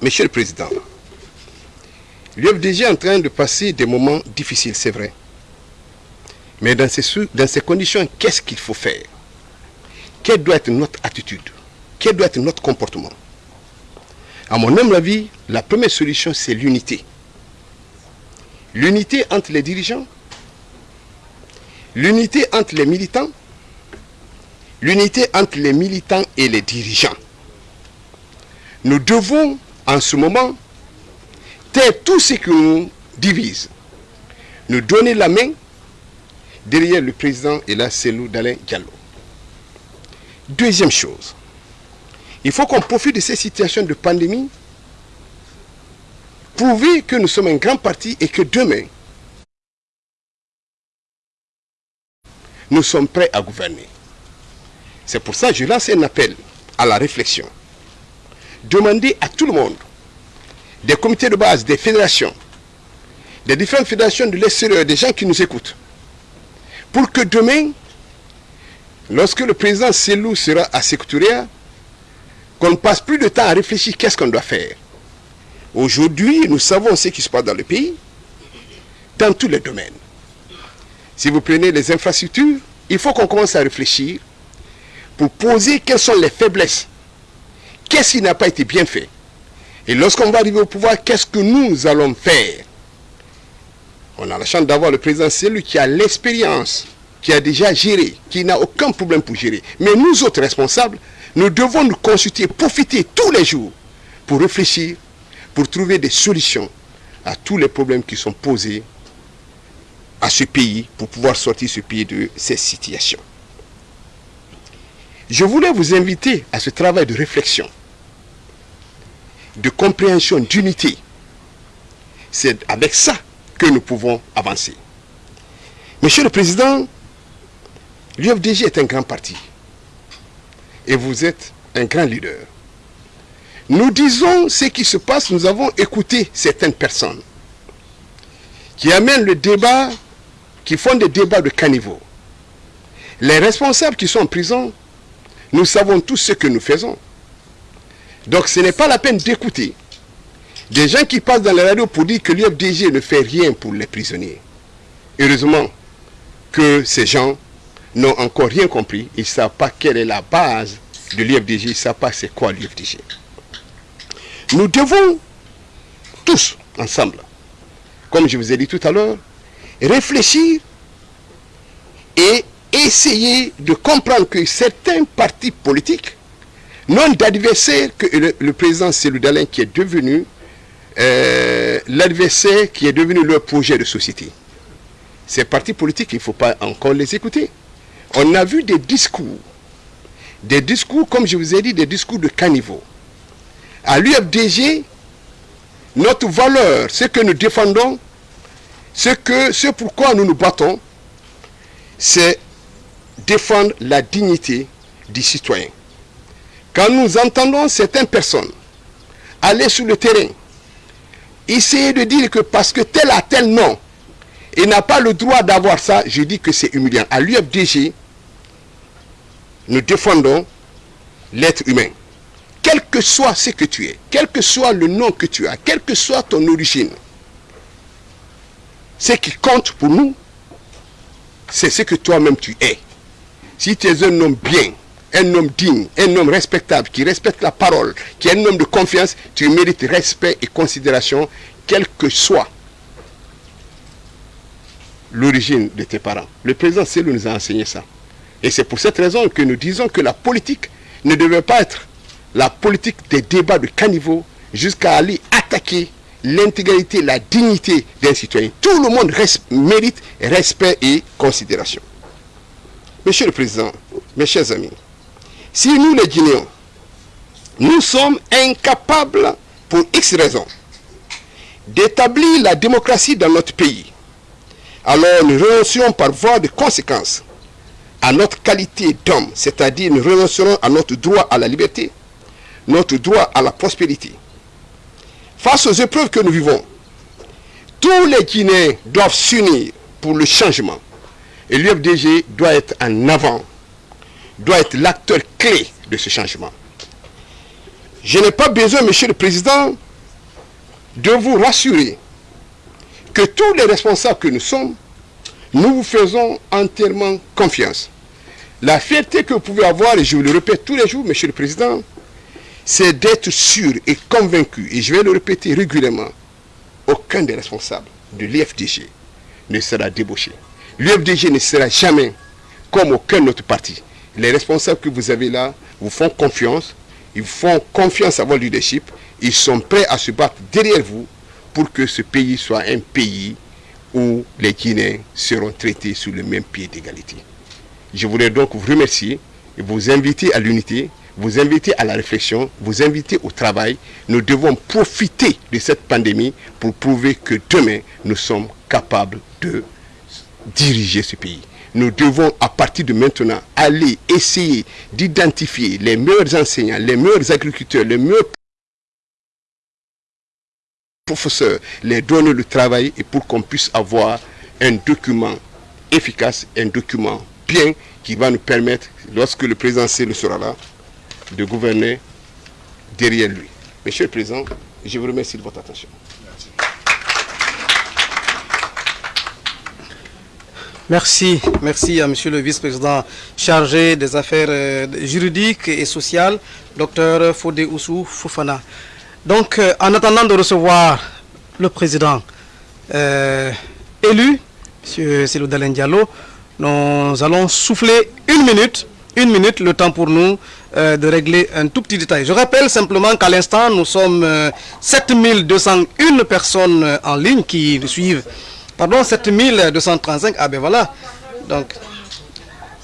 Monsieur le Président, l'UFDG est en train de passer des moments difficiles, c'est vrai. Mais dans ces, dans ces conditions, qu'est-ce qu'il faut faire? Quelle doit être notre attitude? Quel doit être notre comportement? À mon humble avis, la première solution, c'est l'unité. L'unité entre les dirigeants, l'unité entre les militants, l'unité entre les militants et les dirigeants. Nous devons, en ce moment, taire tout ce qui nous divise, nous donner la main derrière le président et la Selou d'Alain Diallo. Deuxième chose, il faut qu'on profite de ces situations de pandémie, prouver que nous sommes un grand parti et que demain, nous sommes prêts à gouverner. C'est pour ça que je lance un appel à la réflexion. Demander à tout le monde, des comités de base, des fédérations, des différentes fédérations de l'extérieur, des gens qui nous écoutent, pour que demain, lorsque le président Selou sera à Sécouturia, qu'on ne passe plus de temps à réfléchir qu'est-ce qu'on doit faire. Aujourd'hui, nous savons ce qui se passe dans le pays, dans tous les domaines. Si vous prenez les infrastructures, il faut qu'on commence à réfléchir pour poser quelles sont les faiblesses. Qu'est-ce qui n'a pas été bien fait? Et lorsqu'on va arriver au pouvoir, qu'est-ce que nous allons faire? On a la chance d'avoir le président, c'est lui qui a l'expérience, qui a déjà géré, qui n'a aucun problème pour gérer. Mais nous autres responsables, nous devons nous consulter, profiter tous les jours pour réfléchir, pour trouver des solutions à tous les problèmes qui sont posés à ce pays pour pouvoir sortir ce pays de ces situations. Je voulais vous inviter à ce travail de réflexion, de compréhension, d'unité. C'est avec ça que nous pouvons avancer. Monsieur le Président, l'UFDG est un grand parti. Et vous êtes un grand leader. Nous disons ce qui se passe, nous avons écouté certaines personnes qui amènent le débat, qui font des débats de caniveau. Les responsables qui sont en prison, nous savons tous ce que nous faisons. Donc ce n'est pas la peine d'écouter des gens qui passent dans la radio pour dire que l'UFDG ne fait rien pour les prisonniers. Heureusement que ces gens n'ont encore rien compris. Ils ne savent pas quelle est la base de l'UFDG. Ils ne savent pas c'est quoi l'UFDG. Nous devons tous, ensemble, comme je vous ai dit tout à l'heure, réfléchir et essayer de comprendre que certains partis politiques n'ont d'adversaire que le, président Céludalin qui est devenu euh, l'adversaire qui est devenu leur projet de société. Ces partis politiques, il ne faut pas encore les écouter. On a vu des discours, des discours, comme je vous ai dit, des discours de caniveau. À l'UFDG, notre valeur, ce que nous défendons, ce, que, ce pourquoi nous nous battons, c'est défendre la dignité du citoyen. Quand nous entendons certaines personnes aller sur le terrain, essayer de dire que parce que tel a tel nom, il n'a pas le droit d'avoir ça, je dis que c'est humiliant. À l'UFDG, nous défendons l'être humain. Quel que soit ce que tu es, quel que soit le nom que tu as, quelle que soit ton origine, ce qui compte pour nous, c'est ce que toi-même tu es. Si tu es un homme bien, un homme digne, un homme respectable, qui respecte la parole, qui est un homme de confiance, tu mérites respect et considération, quel que soit l'origine de tes parents. Le président Célou nous a enseigné ça. Et c'est pour cette raison que nous disons que la politique ne devait pas être la politique des débats de caniveau jusqu'à aller attaquer l'intégralité, la dignité d'un citoyen. Tout le monde mérite respect et considération. Monsieur le Président, mes chers amis, si nous les Guinéens, nous sommes incapables, pour X raisons, d'établir la démocratie dans notre pays, alors nous renoncerons par voie de conséquence à notre qualité d'homme, c'est-à-dire nous renoncerons à notre droit à la liberté, notre droit à la prospérité. Face aux épreuves que nous vivons, tous les Guinéens doivent s'unir pour le changement. Et l'UFDG doit être en avant, doit être l'acteur clé de ce changement. Je n'ai pas besoin, Monsieur le Président, de vous rassurer que tous les responsables que nous sommes, nous vous faisons entièrement confiance. La fierté que vous pouvez avoir, et je vous le répète tous les jours, Monsieur le Président, c'est d'être sûr et convaincu, et je vais le répéter régulièrement, aucun des responsables de l'IFDG ne sera débauché. L'UFDG ne sera jamais comme aucun autre parti. Les responsables que vous avez là vous font confiance, ils font confiance à votre leadership, ils sont prêts à se battre derrière vous pour que ce pays soit un pays où les Guinéens seront traités sur le même pied d'égalité. Je voudrais donc vous remercier et vous inviter à l'unité, vous inviter à la réflexion, vous inviter au travail. Nous devons profiter de cette pandémie pour prouver que demain, nous sommes capables de diriger ce pays. Nous devons, à partir de maintenant, aller essayer d'identifier les meilleurs enseignants, les meilleurs agriculteurs, les meilleurs professeurs, les donner le travail et pour qu'on puisse avoir un document efficace, un document bien qui va nous permettre, lorsque le président le sera là, de gouverner derrière lui. Monsieur le Président, je vous remercie de votre attention. Merci, merci à Monsieur le vice-président chargé des affaires euh, juridiques et sociales, docteur Fodé Oussou Foufana. Donc, euh, en attendant de recevoir le président euh, élu, M. Selou Dalen Diallo, nous allons souffler une minute, une minute, le temps pour nous de régler un tout petit détail. Je rappelle simplement qu'à l'instant, nous sommes 7201 personnes en ligne qui nous suivent Pardon, 7235. Ah ben voilà. Donc,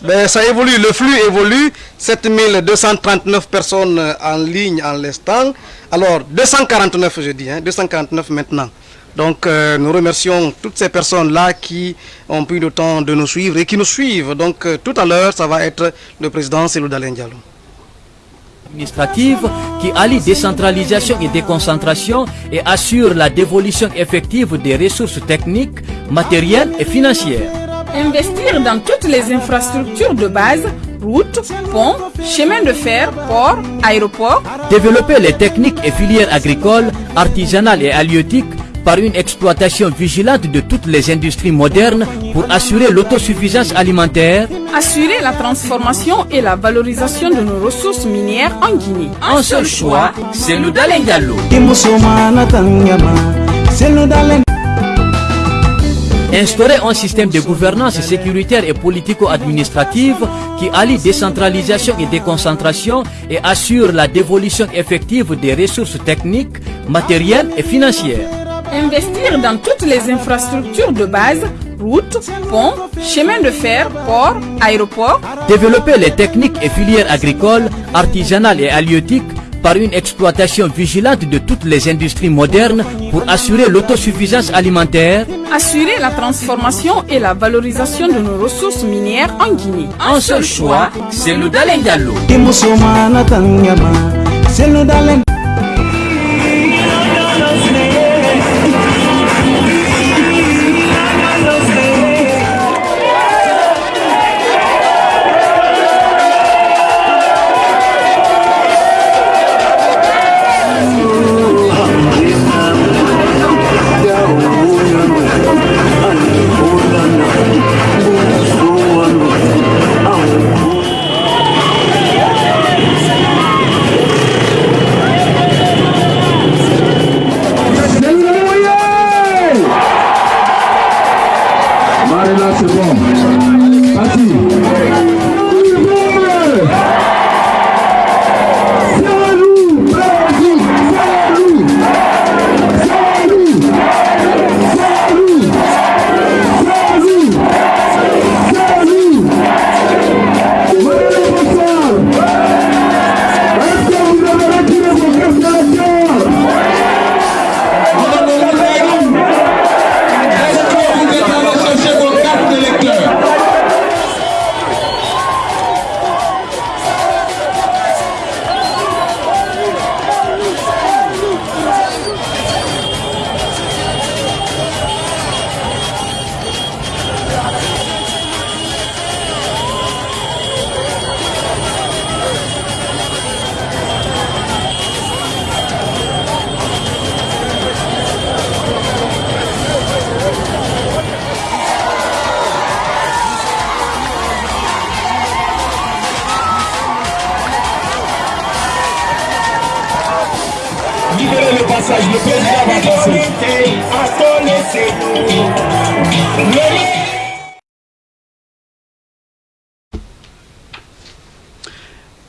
ben, ça évolue, le flux évolue. 7239 personnes en ligne en l'instant. Alors, 249, je dis, hein, 249 maintenant. Donc, euh, nous remercions toutes ces personnes-là qui ont pris le temps de nous suivre et qui nous suivent. Donc, euh, tout à l'heure, ça va être le président Diallo. Administrative qui allie décentralisation et déconcentration et assure la dévolution effective des ressources techniques, matérielles et financières. Investir dans toutes les infrastructures de base, routes, ponts, chemins de fer, ports, aéroports. Développer les techniques et filières agricoles, artisanales et halieutiques par une exploitation vigilante de toutes les industries modernes pour assurer l'autosuffisance alimentaire. Assurer la transformation et la valorisation de nos ressources minières en Guinée. Un seul choix, c'est le Dalengalo. Instaurer un système de gouvernance sécuritaire et politico-administrative qui allie décentralisation et déconcentration et assure la dévolution effective des ressources techniques, matérielles et financières. Investir dans toutes les infrastructures de base, routes, ponts, chemins de fer, ports, aéroports. Développer les techniques et filières agricoles, artisanales et halieutiques par une exploitation vigilante de toutes les industries modernes pour assurer l'autosuffisance alimentaire. Assurer la transformation et la valorisation de nos ressources minières en Guinée. Un seul choix, c'est le Dalengalo.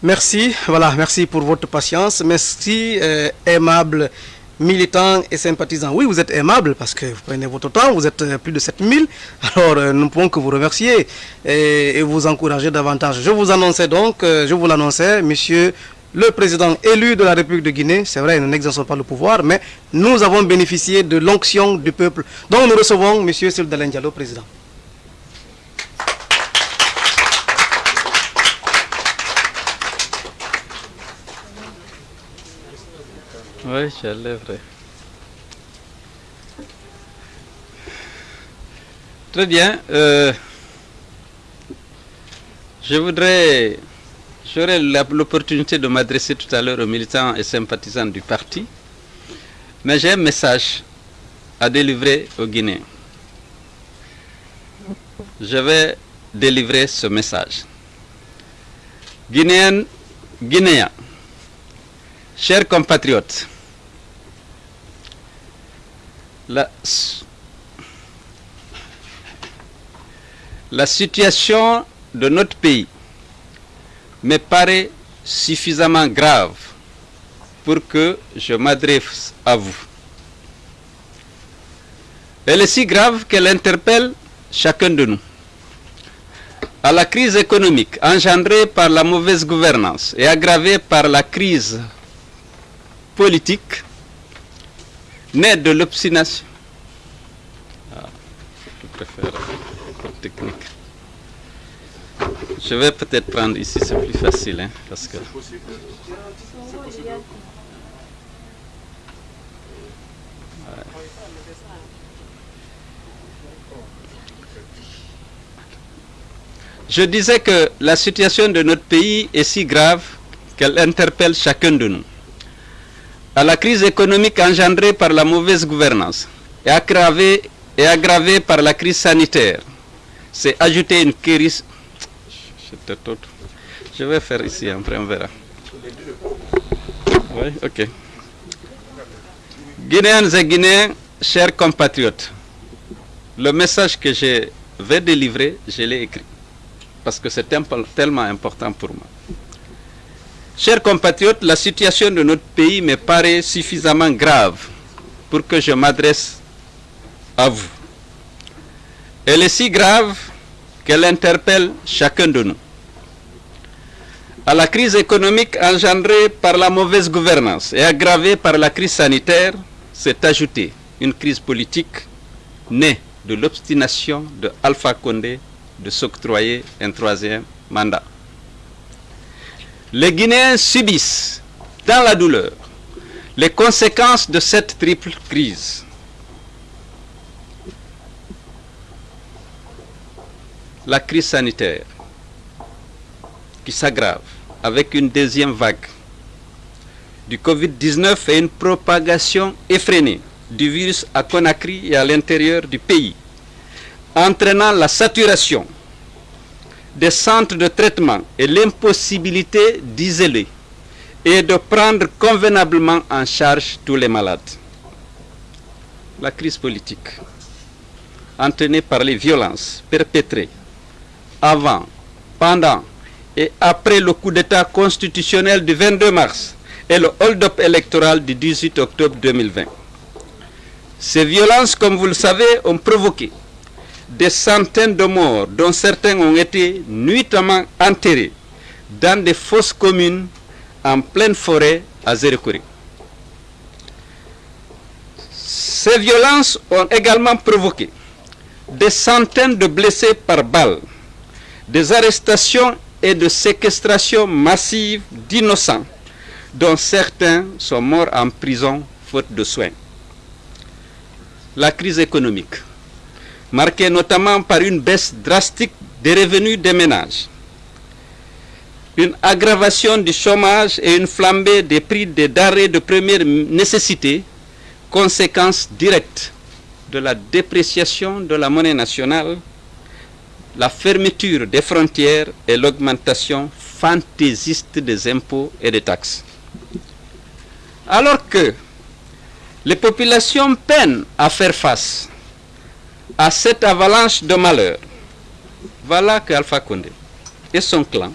Merci, voilà, merci pour votre patience. Merci, euh, aimables militants et sympathisants. Oui, vous êtes aimables parce que vous prenez votre temps, vous êtes euh, plus de 7000. Alors, euh, nous ne pouvons que vous remercier et, et vous encourager davantage. Je vous annonçais donc, euh, je vous l'annonçais, monsieur le président élu de la République de Guinée, c'est vrai, nous n'exerçons pas le pouvoir, mais nous avons bénéficié de l'onction du peuple. Donc nous recevons monsieur Sildalen Diallo, président. Oui, je lèverai. Très bien. euh, je voudrais, j'aurai l'opportunité de m'adresser tout à l'heure aux militants et sympathisants du parti, mais j'ai un message à délivrer aux Guinéens. Je vais délivrer ce message. Guinéennes, Guinéens, chers compatriotes, la, situation de notre pays me paraît suffisamment grave pour que je m'adresse à vous. Elle est si grave qu'elle interpelle chacun de nous. À la crise économique engendrée par la mauvaise gouvernance et aggravée par la crise politique, née de l'obstination. Ah, je préfère technique. Je vais peut-être prendre ici, c'est plus facile. Hein, parce que... Je disais que la situation de notre pays est si grave qu'elle interpelle chacun de nous. À la crise économique engendrée par la mauvaise gouvernance et aggravée, et aggravée par la crise sanitaire, c'est ajouter une crise. Je vais faire ici, après on verra. Oui, ok. Guinéennes et Guinéens, chers compatriotes, le message que je vais délivrer, je l'ai écrit parce que c'est tellement important pour moi. Chers compatriotes, la situation de notre pays me paraît suffisamment grave pour que je m'adresse à vous. Elle est si grave qu'elle interpelle chacun de nous. À la crise économique engendrée par la mauvaise gouvernance et aggravée par la crise sanitaire s'est ajoutée une crise politique née de l'obstination de Alpha Condé de s'octroyer un troisième mandat. Les Guinéens subissent dans la douleur les conséquences de cette triple crise. La crise sanitaire qui s'aggrave avec une deuxième vague du Covid-19 et une propagation effrénée du virus à Conakry et à l'intérieur du pays entraînant la saturation des centres de traitement et l'impossibilité d'isoler et de prendre convenablement en charge tous les malades. La crise politique, entraînée par les violences perpétrées avant, pendant et après le coup d'État constitutionnel du 22 mars et le hold-up électoral du 18 octobre 2020. Ces violences, comme vous le savez, ont provoqué des centaines de morts, dont certains ont été nuitamment enterrés dans des fosses communes en pleine forêt à Zérekuri. Ces violences ont également provoqué des centaines de blessés par balles, des arrestations et de séquestrations massives d'innocents, dont certains sont morts en prison faute de soins. La crise économique marquée notamment par une baisse drastique des revenus des ménages, une aggravation du chômage et une flambée des prix des denrées de première nécessité, conséquence directe de la dépréciation de la monnaie nationale, la fermeture des frontières et l'augmentation fantaisiste des impôts et des taxes. Alors que les populations peinent à faire face à cette avalanche de malheur, voilà que Alpha Condé et son clan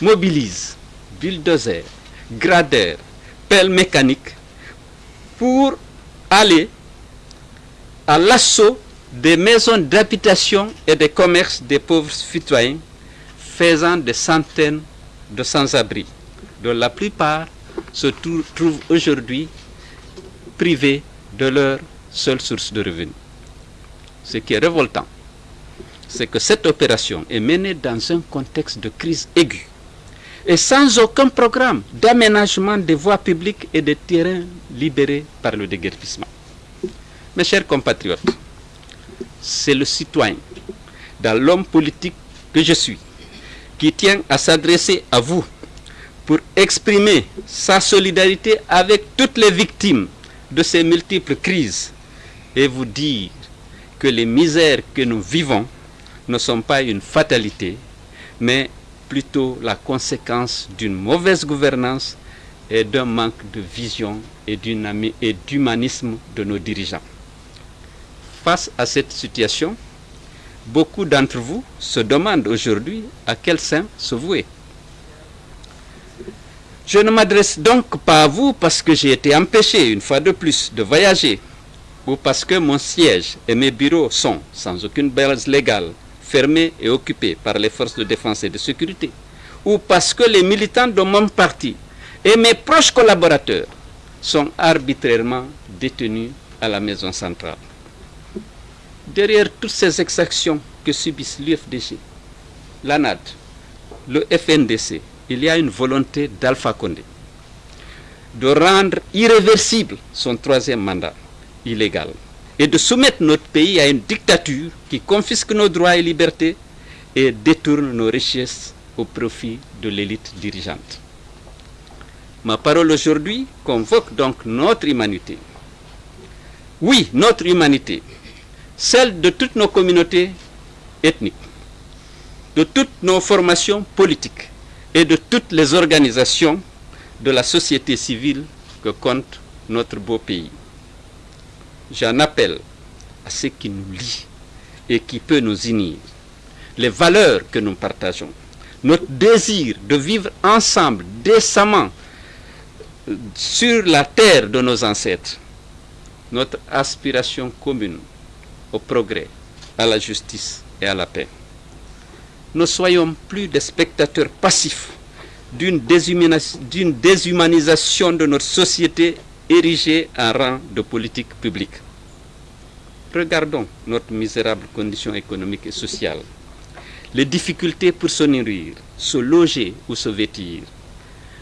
mobilisent bulldozers, gradeurs, pelles mécaniques pour aller à l'assaut des maisons d'habitation et des commerces des pauvres citoyens, faisant des centaines de sans-abri, dont la plupart se trouvent aujourd'hui privés de leur seule source de revenus. Ce qui est révoltant, c'est que cette opération est menée dans un contexte de crise aiguë et sans aucun programme d'aménagement des voies publiques et des terrains libérés par le déguerpissement. Mes chers compatriotes, c'est le citoyen, dans l'homme politique que je suis, qui tient à s'adresser à vous pour exprimer sa solidarité avec toutes les victimes de ces multiples crises et vous dire que les misères que nous vivons ne sont pas une fatalité, mais plutôt la conséquence d'une mauvaise gouvernance et d'un manque de vision et d'humanisme de nos dirigeants. Face à cette situation, beaucoup d'entre vous se demandent aujourd'hui à quel sein se vouer. Je ne m'adresse donc pas à vous parce que j'ai été empêché une fois de plus de voyager ou parce que mon siège et mes bureaux sont, sans aucune base légale, fermés et occupés par les forces de défense et de sécurité, ou parce que les militants de mon parti et mes proches collaborateurs sont arbitrairement détenus à la maison centrale. Derrière toutes ces exactions que subissent l'UFDG, l'ANAD, le FNDC, il y a une volonté d'Alpha Condé de rendre irréversible son troisième mandat illégal et de soumettre notre pays à une dictature qui confisque nos droits et libertés et détourne nos richesses au profit de l'élite dirigeante. Ma parole aujourd'hui convoque donc notre humanité. Oui, notre humanité, celle de toutes nos communautés ethniques, de toutes nos formations politiques et de toutes les organisations de la société civile que compte notre beau pays. J'en appelle à ce qui nous lie et qui peut nous unir, les valeurs que nous partageons, notre désir de vivre ensemble décemment sur la terre de nos ancêtres, notre aspiration commune au progrès, à la justice et à la paix. Ne soyons plus des spectateurs passifs d'une déshumanisation de notre société érigée en rang de politique publique. Regardons notre misérable condition économique et sociale, les difficultés pour se nourrir, se loger ou se vêtir,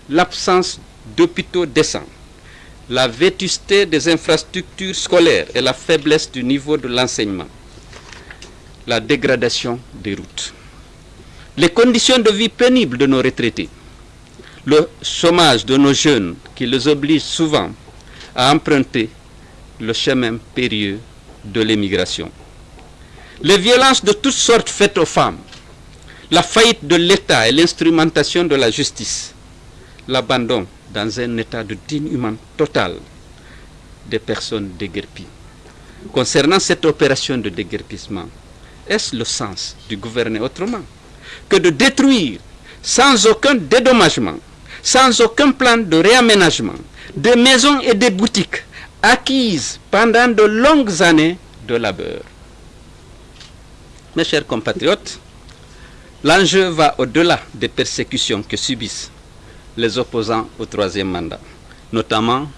l'absence d'hôpitaux décents, la vétusté des infrastructures scolaires et la faiblesse du niveau de l'enseignement, la dégradation des routes, les conditions de vie pénibles de nos retraités, le chômage de nos jeunes qui les oblige souvent à emprunter le chemin périlleux de l'émigration. Les violences de toutes sortes faites aux femmes, la faillite de l'État et l'instrumentation de la justice, l'abandon dans un état de humain total des personnes déguerpies. Concernant cette opération de déguerpissement, est-ce le sens du gouverner autrement que de détruire sans aucun dédommagement, sans aucun plan de réaménagement, des maisons et des boutiques acquises pendant de longues années de labeur. Mes chers compatriotes, l'enjeu va au-delà des persécutions que subissent les opposants au troisième mandat, notamment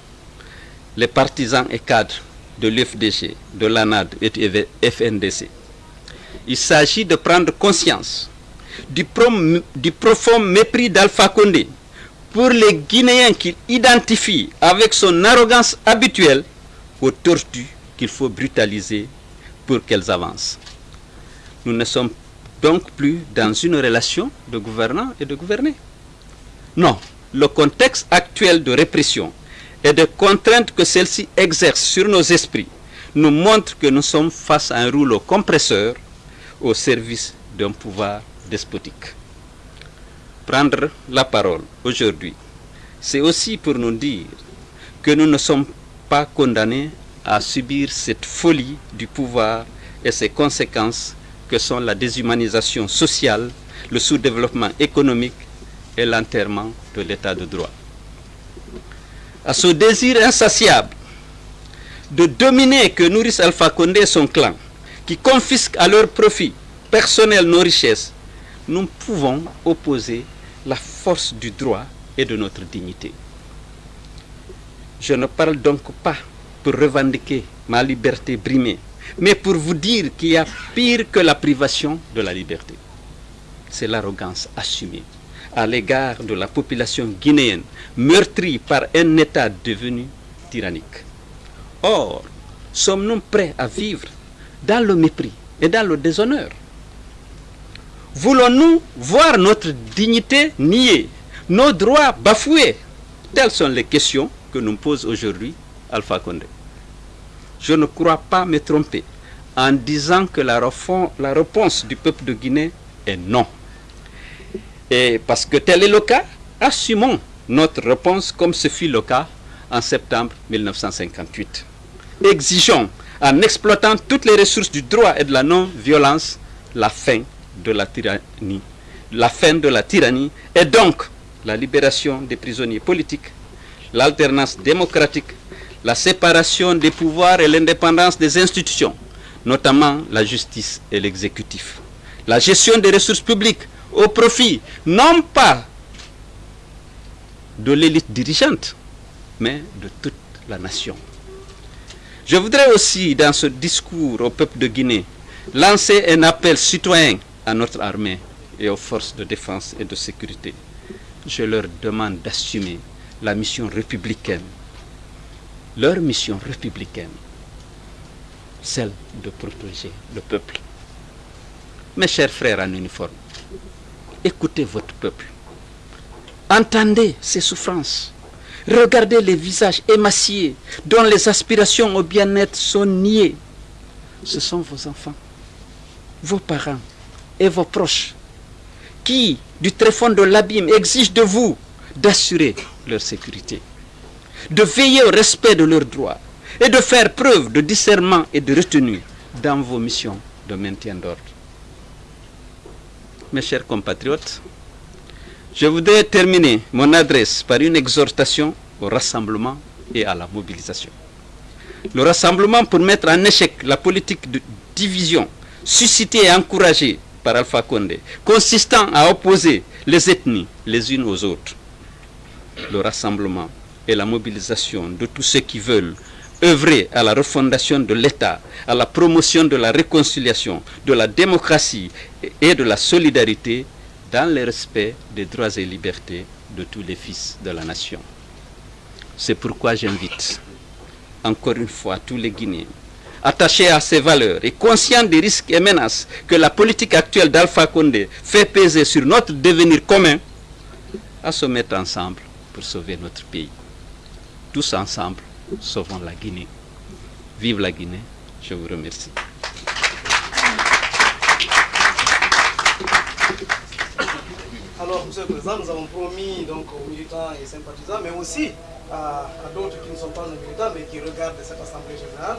les partisans et cadres de l'UFDG, de l'ANAD et du FNDC. Il s'agit de prendre conscience du, du profond mépris d'Alpha Condé pour les Guinéens qu'il identifie avec son arrogance habituelle aux tortues qu'il faut brutaliser pour qu'elles avancent. Nous ne sommes donc plus dans une relation de gouvernant et de gouverné. Non, le contexte actuel de répression et de contraintes que celle-ci exerce sur nos esprits nous montre que nous sommes face à un rouleau compresseur au service d'un pouvoir despotique. Prendre la parole aujourd'hui, c'est aussi pour nous dire que nous ne sommes pas condamnés à subir cette folie du pouvoir et ses conséquences que sont la déshumanisation sociale, le sous-développement économique et l'enterrement de l'état de droit. À ce désir insatiable de dominer que nourrissent Alpha Condé et son clan, qui confisquent à leur profit personnel nos richesses, nous pouvons opposer la force du droit et de notre dignité. Je ne parle donc pas pour revendiquer ma liberté brimée, mais pour vous dire qu'il y a pire que la privation de la liberté. C'est l'arrogance assumée à l'égard de la population guinéenne meurtrie par un État devenu tyrannique. Or, sommes-nous prêts à vivre dans le mépris et dans le déshonneur? Voulons-nous voir notre dignité niée, nos droits bafoués? Telles sont les questions que nous pose aujourd'hui Alpha Condé. Je ne crois pas me tromper en disant que la, la réponse du peuple de Guinée est non. Et parce que tel est le cas, assumons notre réponse comme ce fut le cas en septembre 1958. Exigeons, en exploitant toutes les ressources du droit et de la non-violence, la fin de la tyrannie. La fin de la tyrannie et donc la libération des prisonniers politiques, l'alternance démocratique, la séparation des pouvoirs et l'indépendance des institutions, notamment la justice et l'exécutif. La gestion des ressources publiques au profit non pas de l'élite dirigeante, mais de toute la nation. Je voudrais aussi, dans ce discours au peuple de Guinée, lancer un appel citoyen à notre armée et aux forces de défense et de sécurité, je leur demande d'assumer la mission républicaine, leur mission républicaine, celle de protéger le peuple. Mes chers frères en uniforme, écoutez votre peuple. Entendez ses souffrances. Regardez les visages émaciés dont les aspirations au bien-être sont niées. Ce sont vos enfants, vos parents et vos proches qui, du tréfonds de l'abîme, exigent de vous d'assurer leur sécurité, de veiller au respect de leurs droits et de faire preuve de discernement et de retenue dans vos missions de maintien d'ordre. Mes chers compatriotes, je voudrais terminer mon adresse par une exhortation au rassemblement et à la mobilisation. Le rassemblement pour mettre en échec la politique de division suscitée et encouragée par Alpha Condé, consistant à opposer les ethnies les unes aux autres. Le rassemblement et la mobilisation de tous ceux qui veulent œuvrer à la refondation de l'État, à la promotion de la réconciliation, de la démocratie et de la solidarité dans le respect des droits et libertés de tous les fils de la nation. C'est pourquoi j'invite encore une fois tous les Guinéens attachés à ces valeurs et conscients des risques et menaces que la politique actuelle d'Alpha Condé fait peser sur notre devenir commun, à se mettre ensemble pour sauver notre pays. Tous ensemble, sauvons la Guinée. Vive la Guinée. Je vous remercie. Alors, Monsieur le Président, nous avons promis donc, aux militants et sympathisants, mais aussi à, à d'autres qui ne sont pas nos militants, mais qui regardent cette Assemblée générale,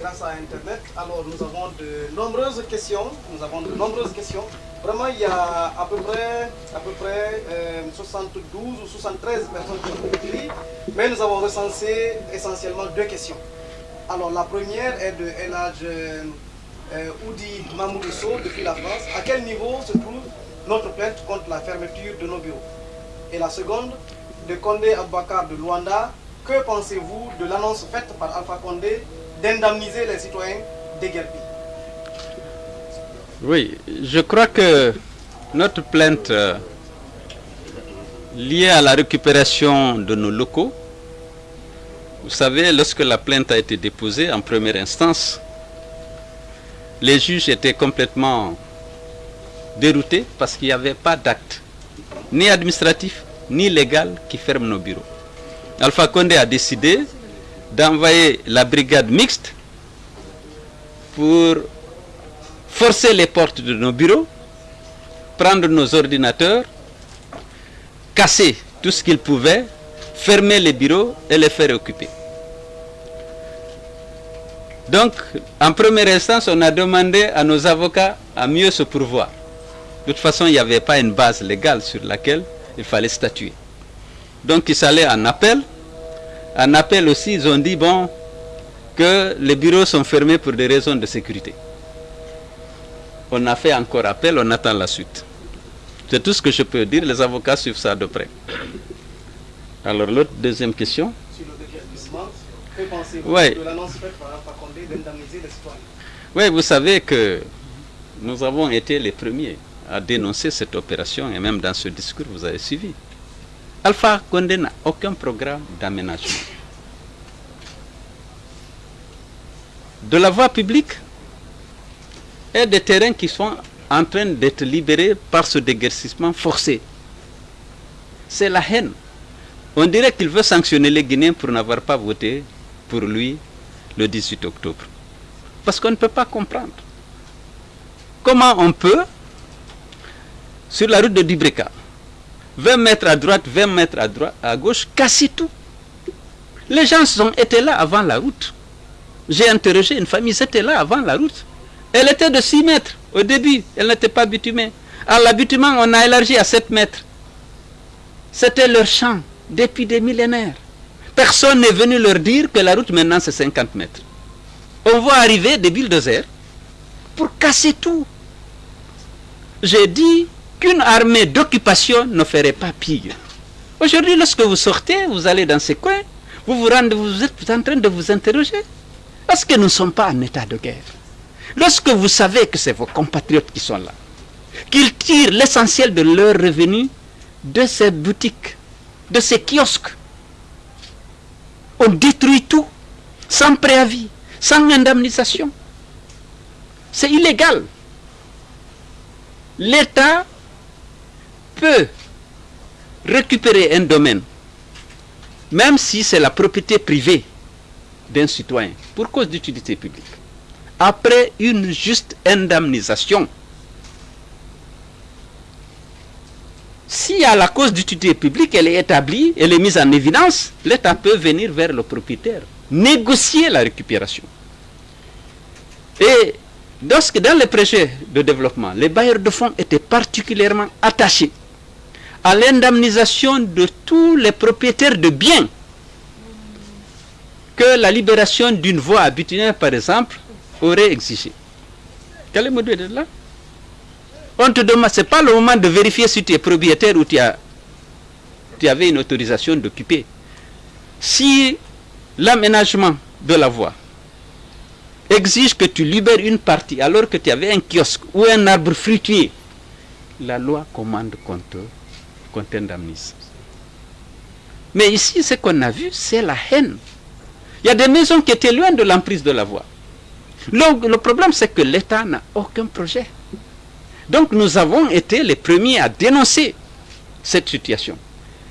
grâce à Internet. Alors, nous avons de nombreuses questions. Nous avons de nombreuses questions. Vraiment, il y a à peu près, à peu près euh, 72 ou 73 personnes qui ont écrit, mais nous avons recensé essentiellement deux questions. Alors, la première est de Elage euh, Oudi Mamoudousso depuis la France. À quel niveau se trouve notre plainte contre la fermeture de nos bureaux? Et la seconde, de Condé Abakar de Luanda. Que pensez-vous de l'annonce faite par Alpha Condé d'indemniser les citoyens déguerpis Oui, je crois que notre plainte euh, liée à la récupération de nos locaux, vous savez, lorsque la plainte a été déposée en première instance, les juges étaient complètement déroutés parce qu'il n'y avait pas d'acte, ni administratif, ni légal, qui ferme nos bureaux. Alpha Condé a décidé d'envoyer la brigade mixte pour forcer les portes de nos bureaux, prendre nos ordinateurs, casser tout ce qu'ils pouvaient, fermer les bureaux et les faire occuper. Donc, en première instance, on a demandé à nos avocats à mieux se pourvoir. De toute façon, il n'y avait pas une base légale sur laquelle il fallait statuer. Donc, il s'allait en appel. En appel aussi, ils ont dit, bon, que les bureaux sont fermés pour des raisons de sécurité. On a fait encore appel, on attend la suite. C'est tout ce que je peux dire, les avocats suivent ça de près. Alors, l'autre deuxième question citoyens? Oui, vous savez que nous avons été les premiers à dénoncer cette opération et même dans ce discours, vous avez suivi. Alpha Condé n'a aucun programme d'aménagement. De la voie publique et des terrains qui sont en train d'être libérés par ce déguerpissement forcé. C'est la haine. On dirait qu'il veut sanctionner les Guinéens pour n'avoir pas voté pour lui le 18 octobre. Parce qu'on ne peut pas comprendre. Comment on peut, sur la route de Dibreka, 20 mètres à droite, 20 mètres à, droite, à gauche, casser tout Les gens sont, étaient là avant la route. J'ai interrogé une famille, ils étaient là avant la route. Elle était de 6 mètres au début, elle n'était pas bitumée. À l'abitumement, on a élargi à 7 mètres. C'était leur champ depuis des millénaires. Personne n'est venu leur dire que la route maintenant c'est 50 mètres. On voit arriver des bulldozers pour casser tout. J'ai dit qu'une armée d'occupation ne ferait pas pire. Aujourd'hui, lorsque vous sortez, vous allez dans ces coins, vous vous rendez, vous êtes en train de vous interroger. Parce que nous ne sommes pas en état de guerre. Lorsque vous savez que c'est vos compatriotes qui sont là, qu'ils tirent l'essentiel de leurs revenus de ces boutiques, de ces kiosques. On détruit tout, sans préavis, sans indemnisation. C'est illégal. L'État peut récupérer un domaine, même si c'est la propriété privée d'un citoyen, pour cause d'utilité publique, après une juste indemnisation. Si à la cause d'utilité publique, elle est établie, elle est mise en évidence, l'État peut venir vers le propriétaire, négocier la récupération. Et lorsque dans les projets de développement, les bailleurs de fonds étaient particulièrement attachés à l'indemnisation de tous les propriétaires de biens que la libération d'une voie habituelle, par exemple, aurait exigé. Quel est le de là? On te demande, ce n'est pas le moment de vérifier si tu es propriétaire ou tu, as, tu avais une autorisation d'occuper. Si l'aménagement de la voie exige que tu libères une partie alors que tu avais un kiosque ou un arbre fruitier, la loi commande qu'on t'indemnise. Mais ici, ce qu'on a vu, c'est la haine. Il y a des maisons qui étaient loin de l'emprise de la voie. Le, problème, c'est que l'État n'a aucun projet. Donc nous avons été les premiers à dénoncer cette situation.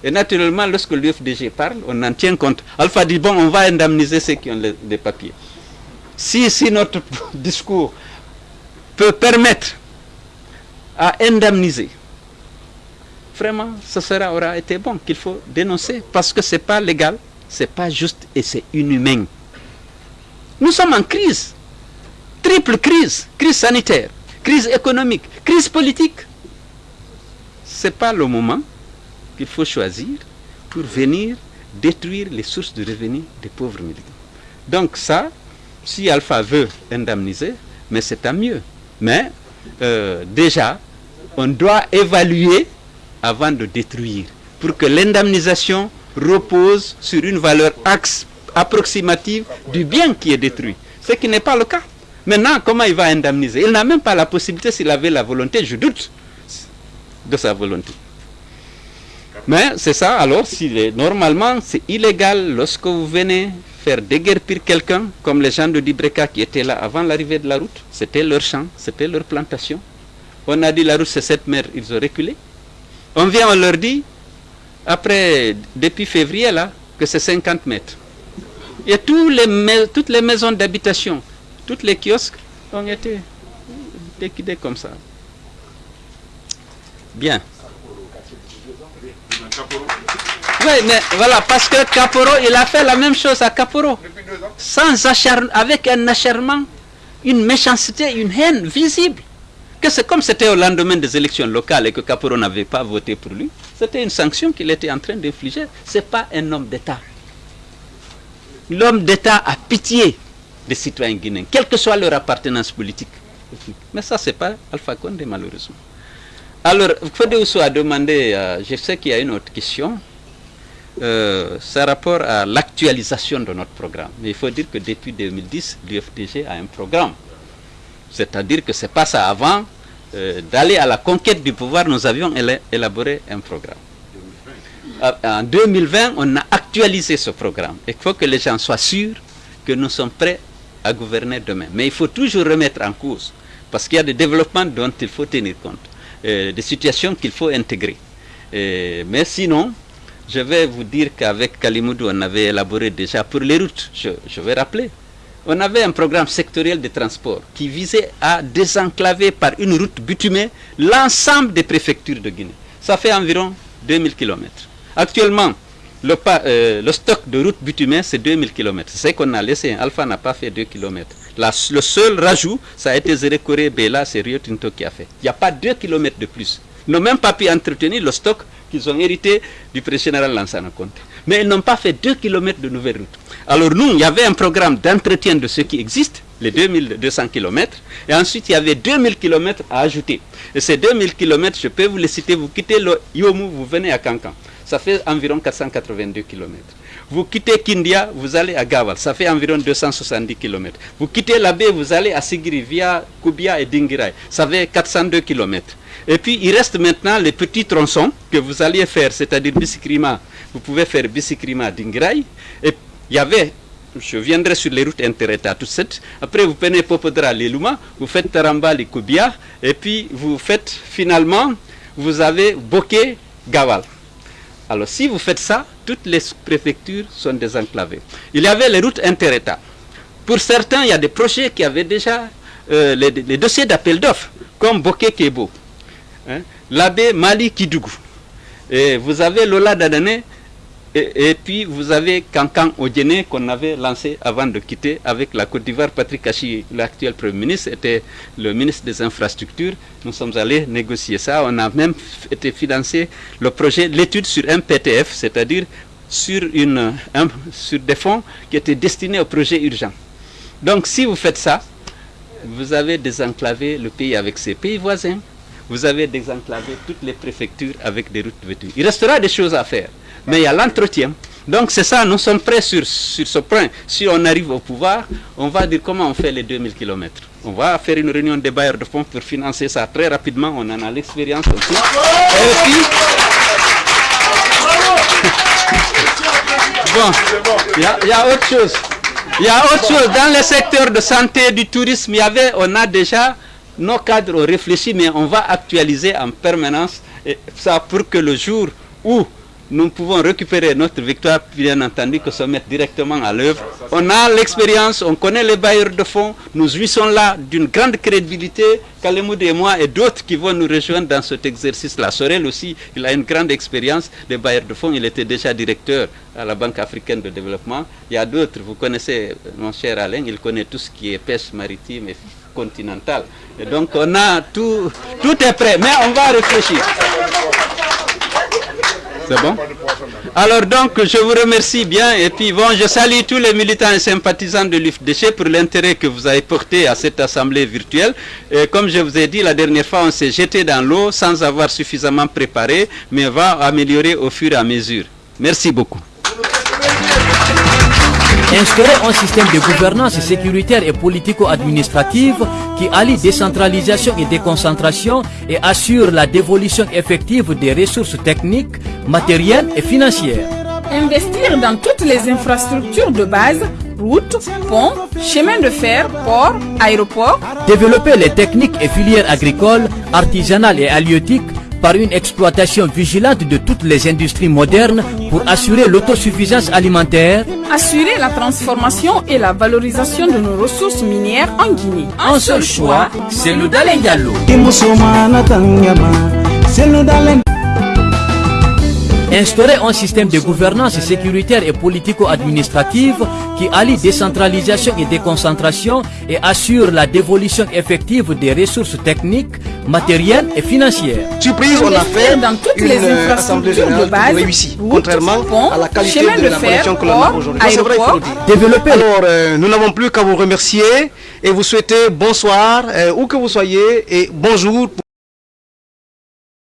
Et naturellement, lorsque l'UFDG parle, on en tient compte. Alpha dit, bon, on va indemniser ceux qui ont les, les papiers. Si, si notre discours peut permettre à indemniser, vraiment, ce sera, aura été bon qu'il faut dénoncer parce que ce n'est pas légal, ce n'est pas juste et c'est inhumain. Nous sommes en crise, triple crise, crise sanitaire, crise économique, crise politique. Ce n'est pas le moment qu'il faut choisir pour venir détruire les sources de revenus des pauvres militants. Donc ça, si Alpha veut indemniser, mais c'est tant mieux. Mais euh, déjà, on doit évaluer avant de détruire, pour que l'indemnisation repose sur une valeur axe approximative du bien qui est détruit, ce qui n'est pas le cas. Maintenant, comment il va indemniser? Il n'a même pas la possibilité, s'il avait la volonté, je doute de sa volonté. Mais c'est ça, alors, est, normalement, c'est illégal lorsque vous venez faire déguerpir quelqu'un, comme les gens de Dibreka qui étaient là avant l'arrivée de la route. C'était leur champ, c'était leur plantation. On a dit la route c'est cette mer, ils ont reculé. On vient, on leur dit, après, depuis février là, que c'est 50 mètres. Et les, toutes les maisons d'habitation, toutes les kiosques ont été liquidés comme ça. Bien. Oui, mais voilà, parce que Caporo, il a fait la même chose à Caporo. Sans acharn avec un acharnement, une méchanceté, une haine visible. Que c'est comme c'était au lendemain des élections locales et que Caporo n'avait pas voté pour lui. C'était une sanction qu'il était en train d'infliger. Ce n'est pas un homme d'État. L'homme d'État a pitié des citoyens guinéens, quelle que soit leur appartenance politique. Mais ça, ce n'est pas Alpha Condé, malheureusement. Alors, Fodé a demandé, euh, je sais qu'il y a une autre question, euh, c'est rapport à l'actualisation de notre programme. Mais il faut dire que depuis 2010, l'UFDG a un programme. C'est-à-dire que ce n'est pas ça. Avant euh, d'aller à la conquête du pouvoir, nous avions élaboré un programme. En 2020, on a actualisé ce programme. Il faut que les gens soient sûrs que nous sommes prêts à gouverner demain. Mais il faut toujours remettre en cause, parce qu'il y a des développements dont il faut tenir compte, euh, des situations qu'il faut intégrer. Euh, mais sinon, je vais vous dire qu'avec Kalimoudou, on avait élaboré déjà pour les routes, je vais rappeler, on avait un programme sectoriel de transport qui visait à désenclaver par une route bitumée l'ensemble des préfectures de Guinée. Ça fait environ 2000 km. Actuellement, le, euh, le, stock de route bitumée, c'est 2000 km. C'est ce qu'on a laissé. Alpha n'a pas fait 2 km. Le seul rajout, ça a été Zérekoré Bela, c'est Rio Tinto qui a fait. Il n'y a pas 2 km de plus. Ils n'ont même pas pu entretenir le stock qu'ils ont hérité du président Lansana Conte. Mais ils n'ont pas fait 2 km de nouvelles routes. Alors nous, il y avait un programme d'entretien de ce qui existe, les 2200 km, et ensuite il y avait 2000 km à ajouter. Et ces 2000 km, je peux vous les citer, vous quittez le vous venez à Cancan. Ça fait environ 482 km. Vous quittez Kindia, vous allez à Gaval, ça fait environ 270 km. Vous quittez la baie, vous allez à Sigiri via Koubia et Dingirai, ça fait 402 km. Et puis il reste maintenant les petits tronçons que vous alliez faire, c'est-à-dire Bissikrima. Vous pouvez faire Bissikrima d'Ingraï. Et il y avait je viendrai sur les routes interétat tout suite. Après, vous prenez Popodra, Luma, vous faites Taramba, les et puis vous faites finalement, vous avez Bokeh, Gawal. Alors, si vous faites ça, toutes les préfectures sont désenclavées. Il y avait les routes interétat. Pour certains, il y a des projets qui avaient déjà euh, les, dossiers d'appel d'offres, comme Bokeh Kebo, hein, l'abbé Mali Kidougou. Et vous avez Lola Dadane, et, puis vous avez Kankan Odjene qu'on avait lancé avant de quitter avec la Côte d'Ivoire. Patrick Kachi, l'actuel Premier ministre, était le ministre des Infrastructures. Nous sommes allés négocier ça. On a même été financé le projet, l'étude sur un PTF, c'est-à-dire sur, sur des fonds qui étaient destinés au projet urgent. Donc si vous faites ça, vous avez désenclavé le pays avec ses pays voisins. Vous avez désenclavé toutes les préfectures avec des routes vêtues. Il restera des choses à faire mais il y a l'entretien. Donc c'est ça, nous sommes prêts sur, sur ce point. Si on arrive au pouvoir, on va dire comment on fait les 2000 km. On va faire une réunion des bailleurs de fonds pour financer ça très rapidement. On en a l'expérience aussi. Et puis, bon, il y, a autre chose. Il y a autre chose. Dans le secteur de santé, du tourisme, il y avait, on a déjà nos cadres réfléchis, mais on va actualiser en permanence et ça pour que le jour où nous pouvons récupérer notre victoire, bien entendu, que se mettre directement à l'œuvre. On a l'expérience, on connaît les bailleurs de fonds, nous jouissons là d'une grande crédibilité. Kalemoud et moi et d'autres qui vont nous rejoindre dans cet exercice-là. Sorel aussi, il a une grande expérience des bailleurs de fonds, il était déjà directeur à la Banque africaine de développement. Il y a d'autres, vous connaissez mon cher Alain, il connaît tout ce qui est pêche maritime et continentale. Donc on a tout, tout est prêt, mais on va réfléchir. C'est bon Alors donc, je vous remercie bien et puis bon, je salue tous les militants et sympathisants de l'UFDC pour l'intérêt que vous avez porté à cette assemblée virtuelle. Comme je vous ai dit la dernière fois, on s'est jeté dans l'eau sans avoir suffisamment préparé, mais va améliorer au fur et à mesure. Merci beaucoup. Instaurer un système de gouvernance sécuritaire et politico-administrative qui allie décentralisation et déconcentration et assure la dévolution effective des ressources techniques, matérielles et financières. Investir dans toutes les infrastructures de base, routes, ponts, chemins de fer, ports, aéroports. Développer les techniques et filières agricoles, artisanales et halieutiques par une exploitation vigilante de toutes les industries modernes pour assurer l'autosuffisance alimentaire, assurer la transformation et la valorisation de nos ressources minières en Guinée. Un seul choix, c'est le Dalengalo. Instaurer un système de gouvernance sécuritaire et politico-administrative qui allie décentralisation et déconcentration et assure la dévolution effective des ressources techniques, matérielles et financières. Surprise, on a fait dans toutes les euh, infrastructures de base, réussie, contrairement à la qualité de, de l'information fer, que l'on a aujourd'hui. Développer. Alors, euh, nous n'avons plus qu'à vous remercier et vous souhaiter bonsoir, euh, où que vous soyez, et bonjour.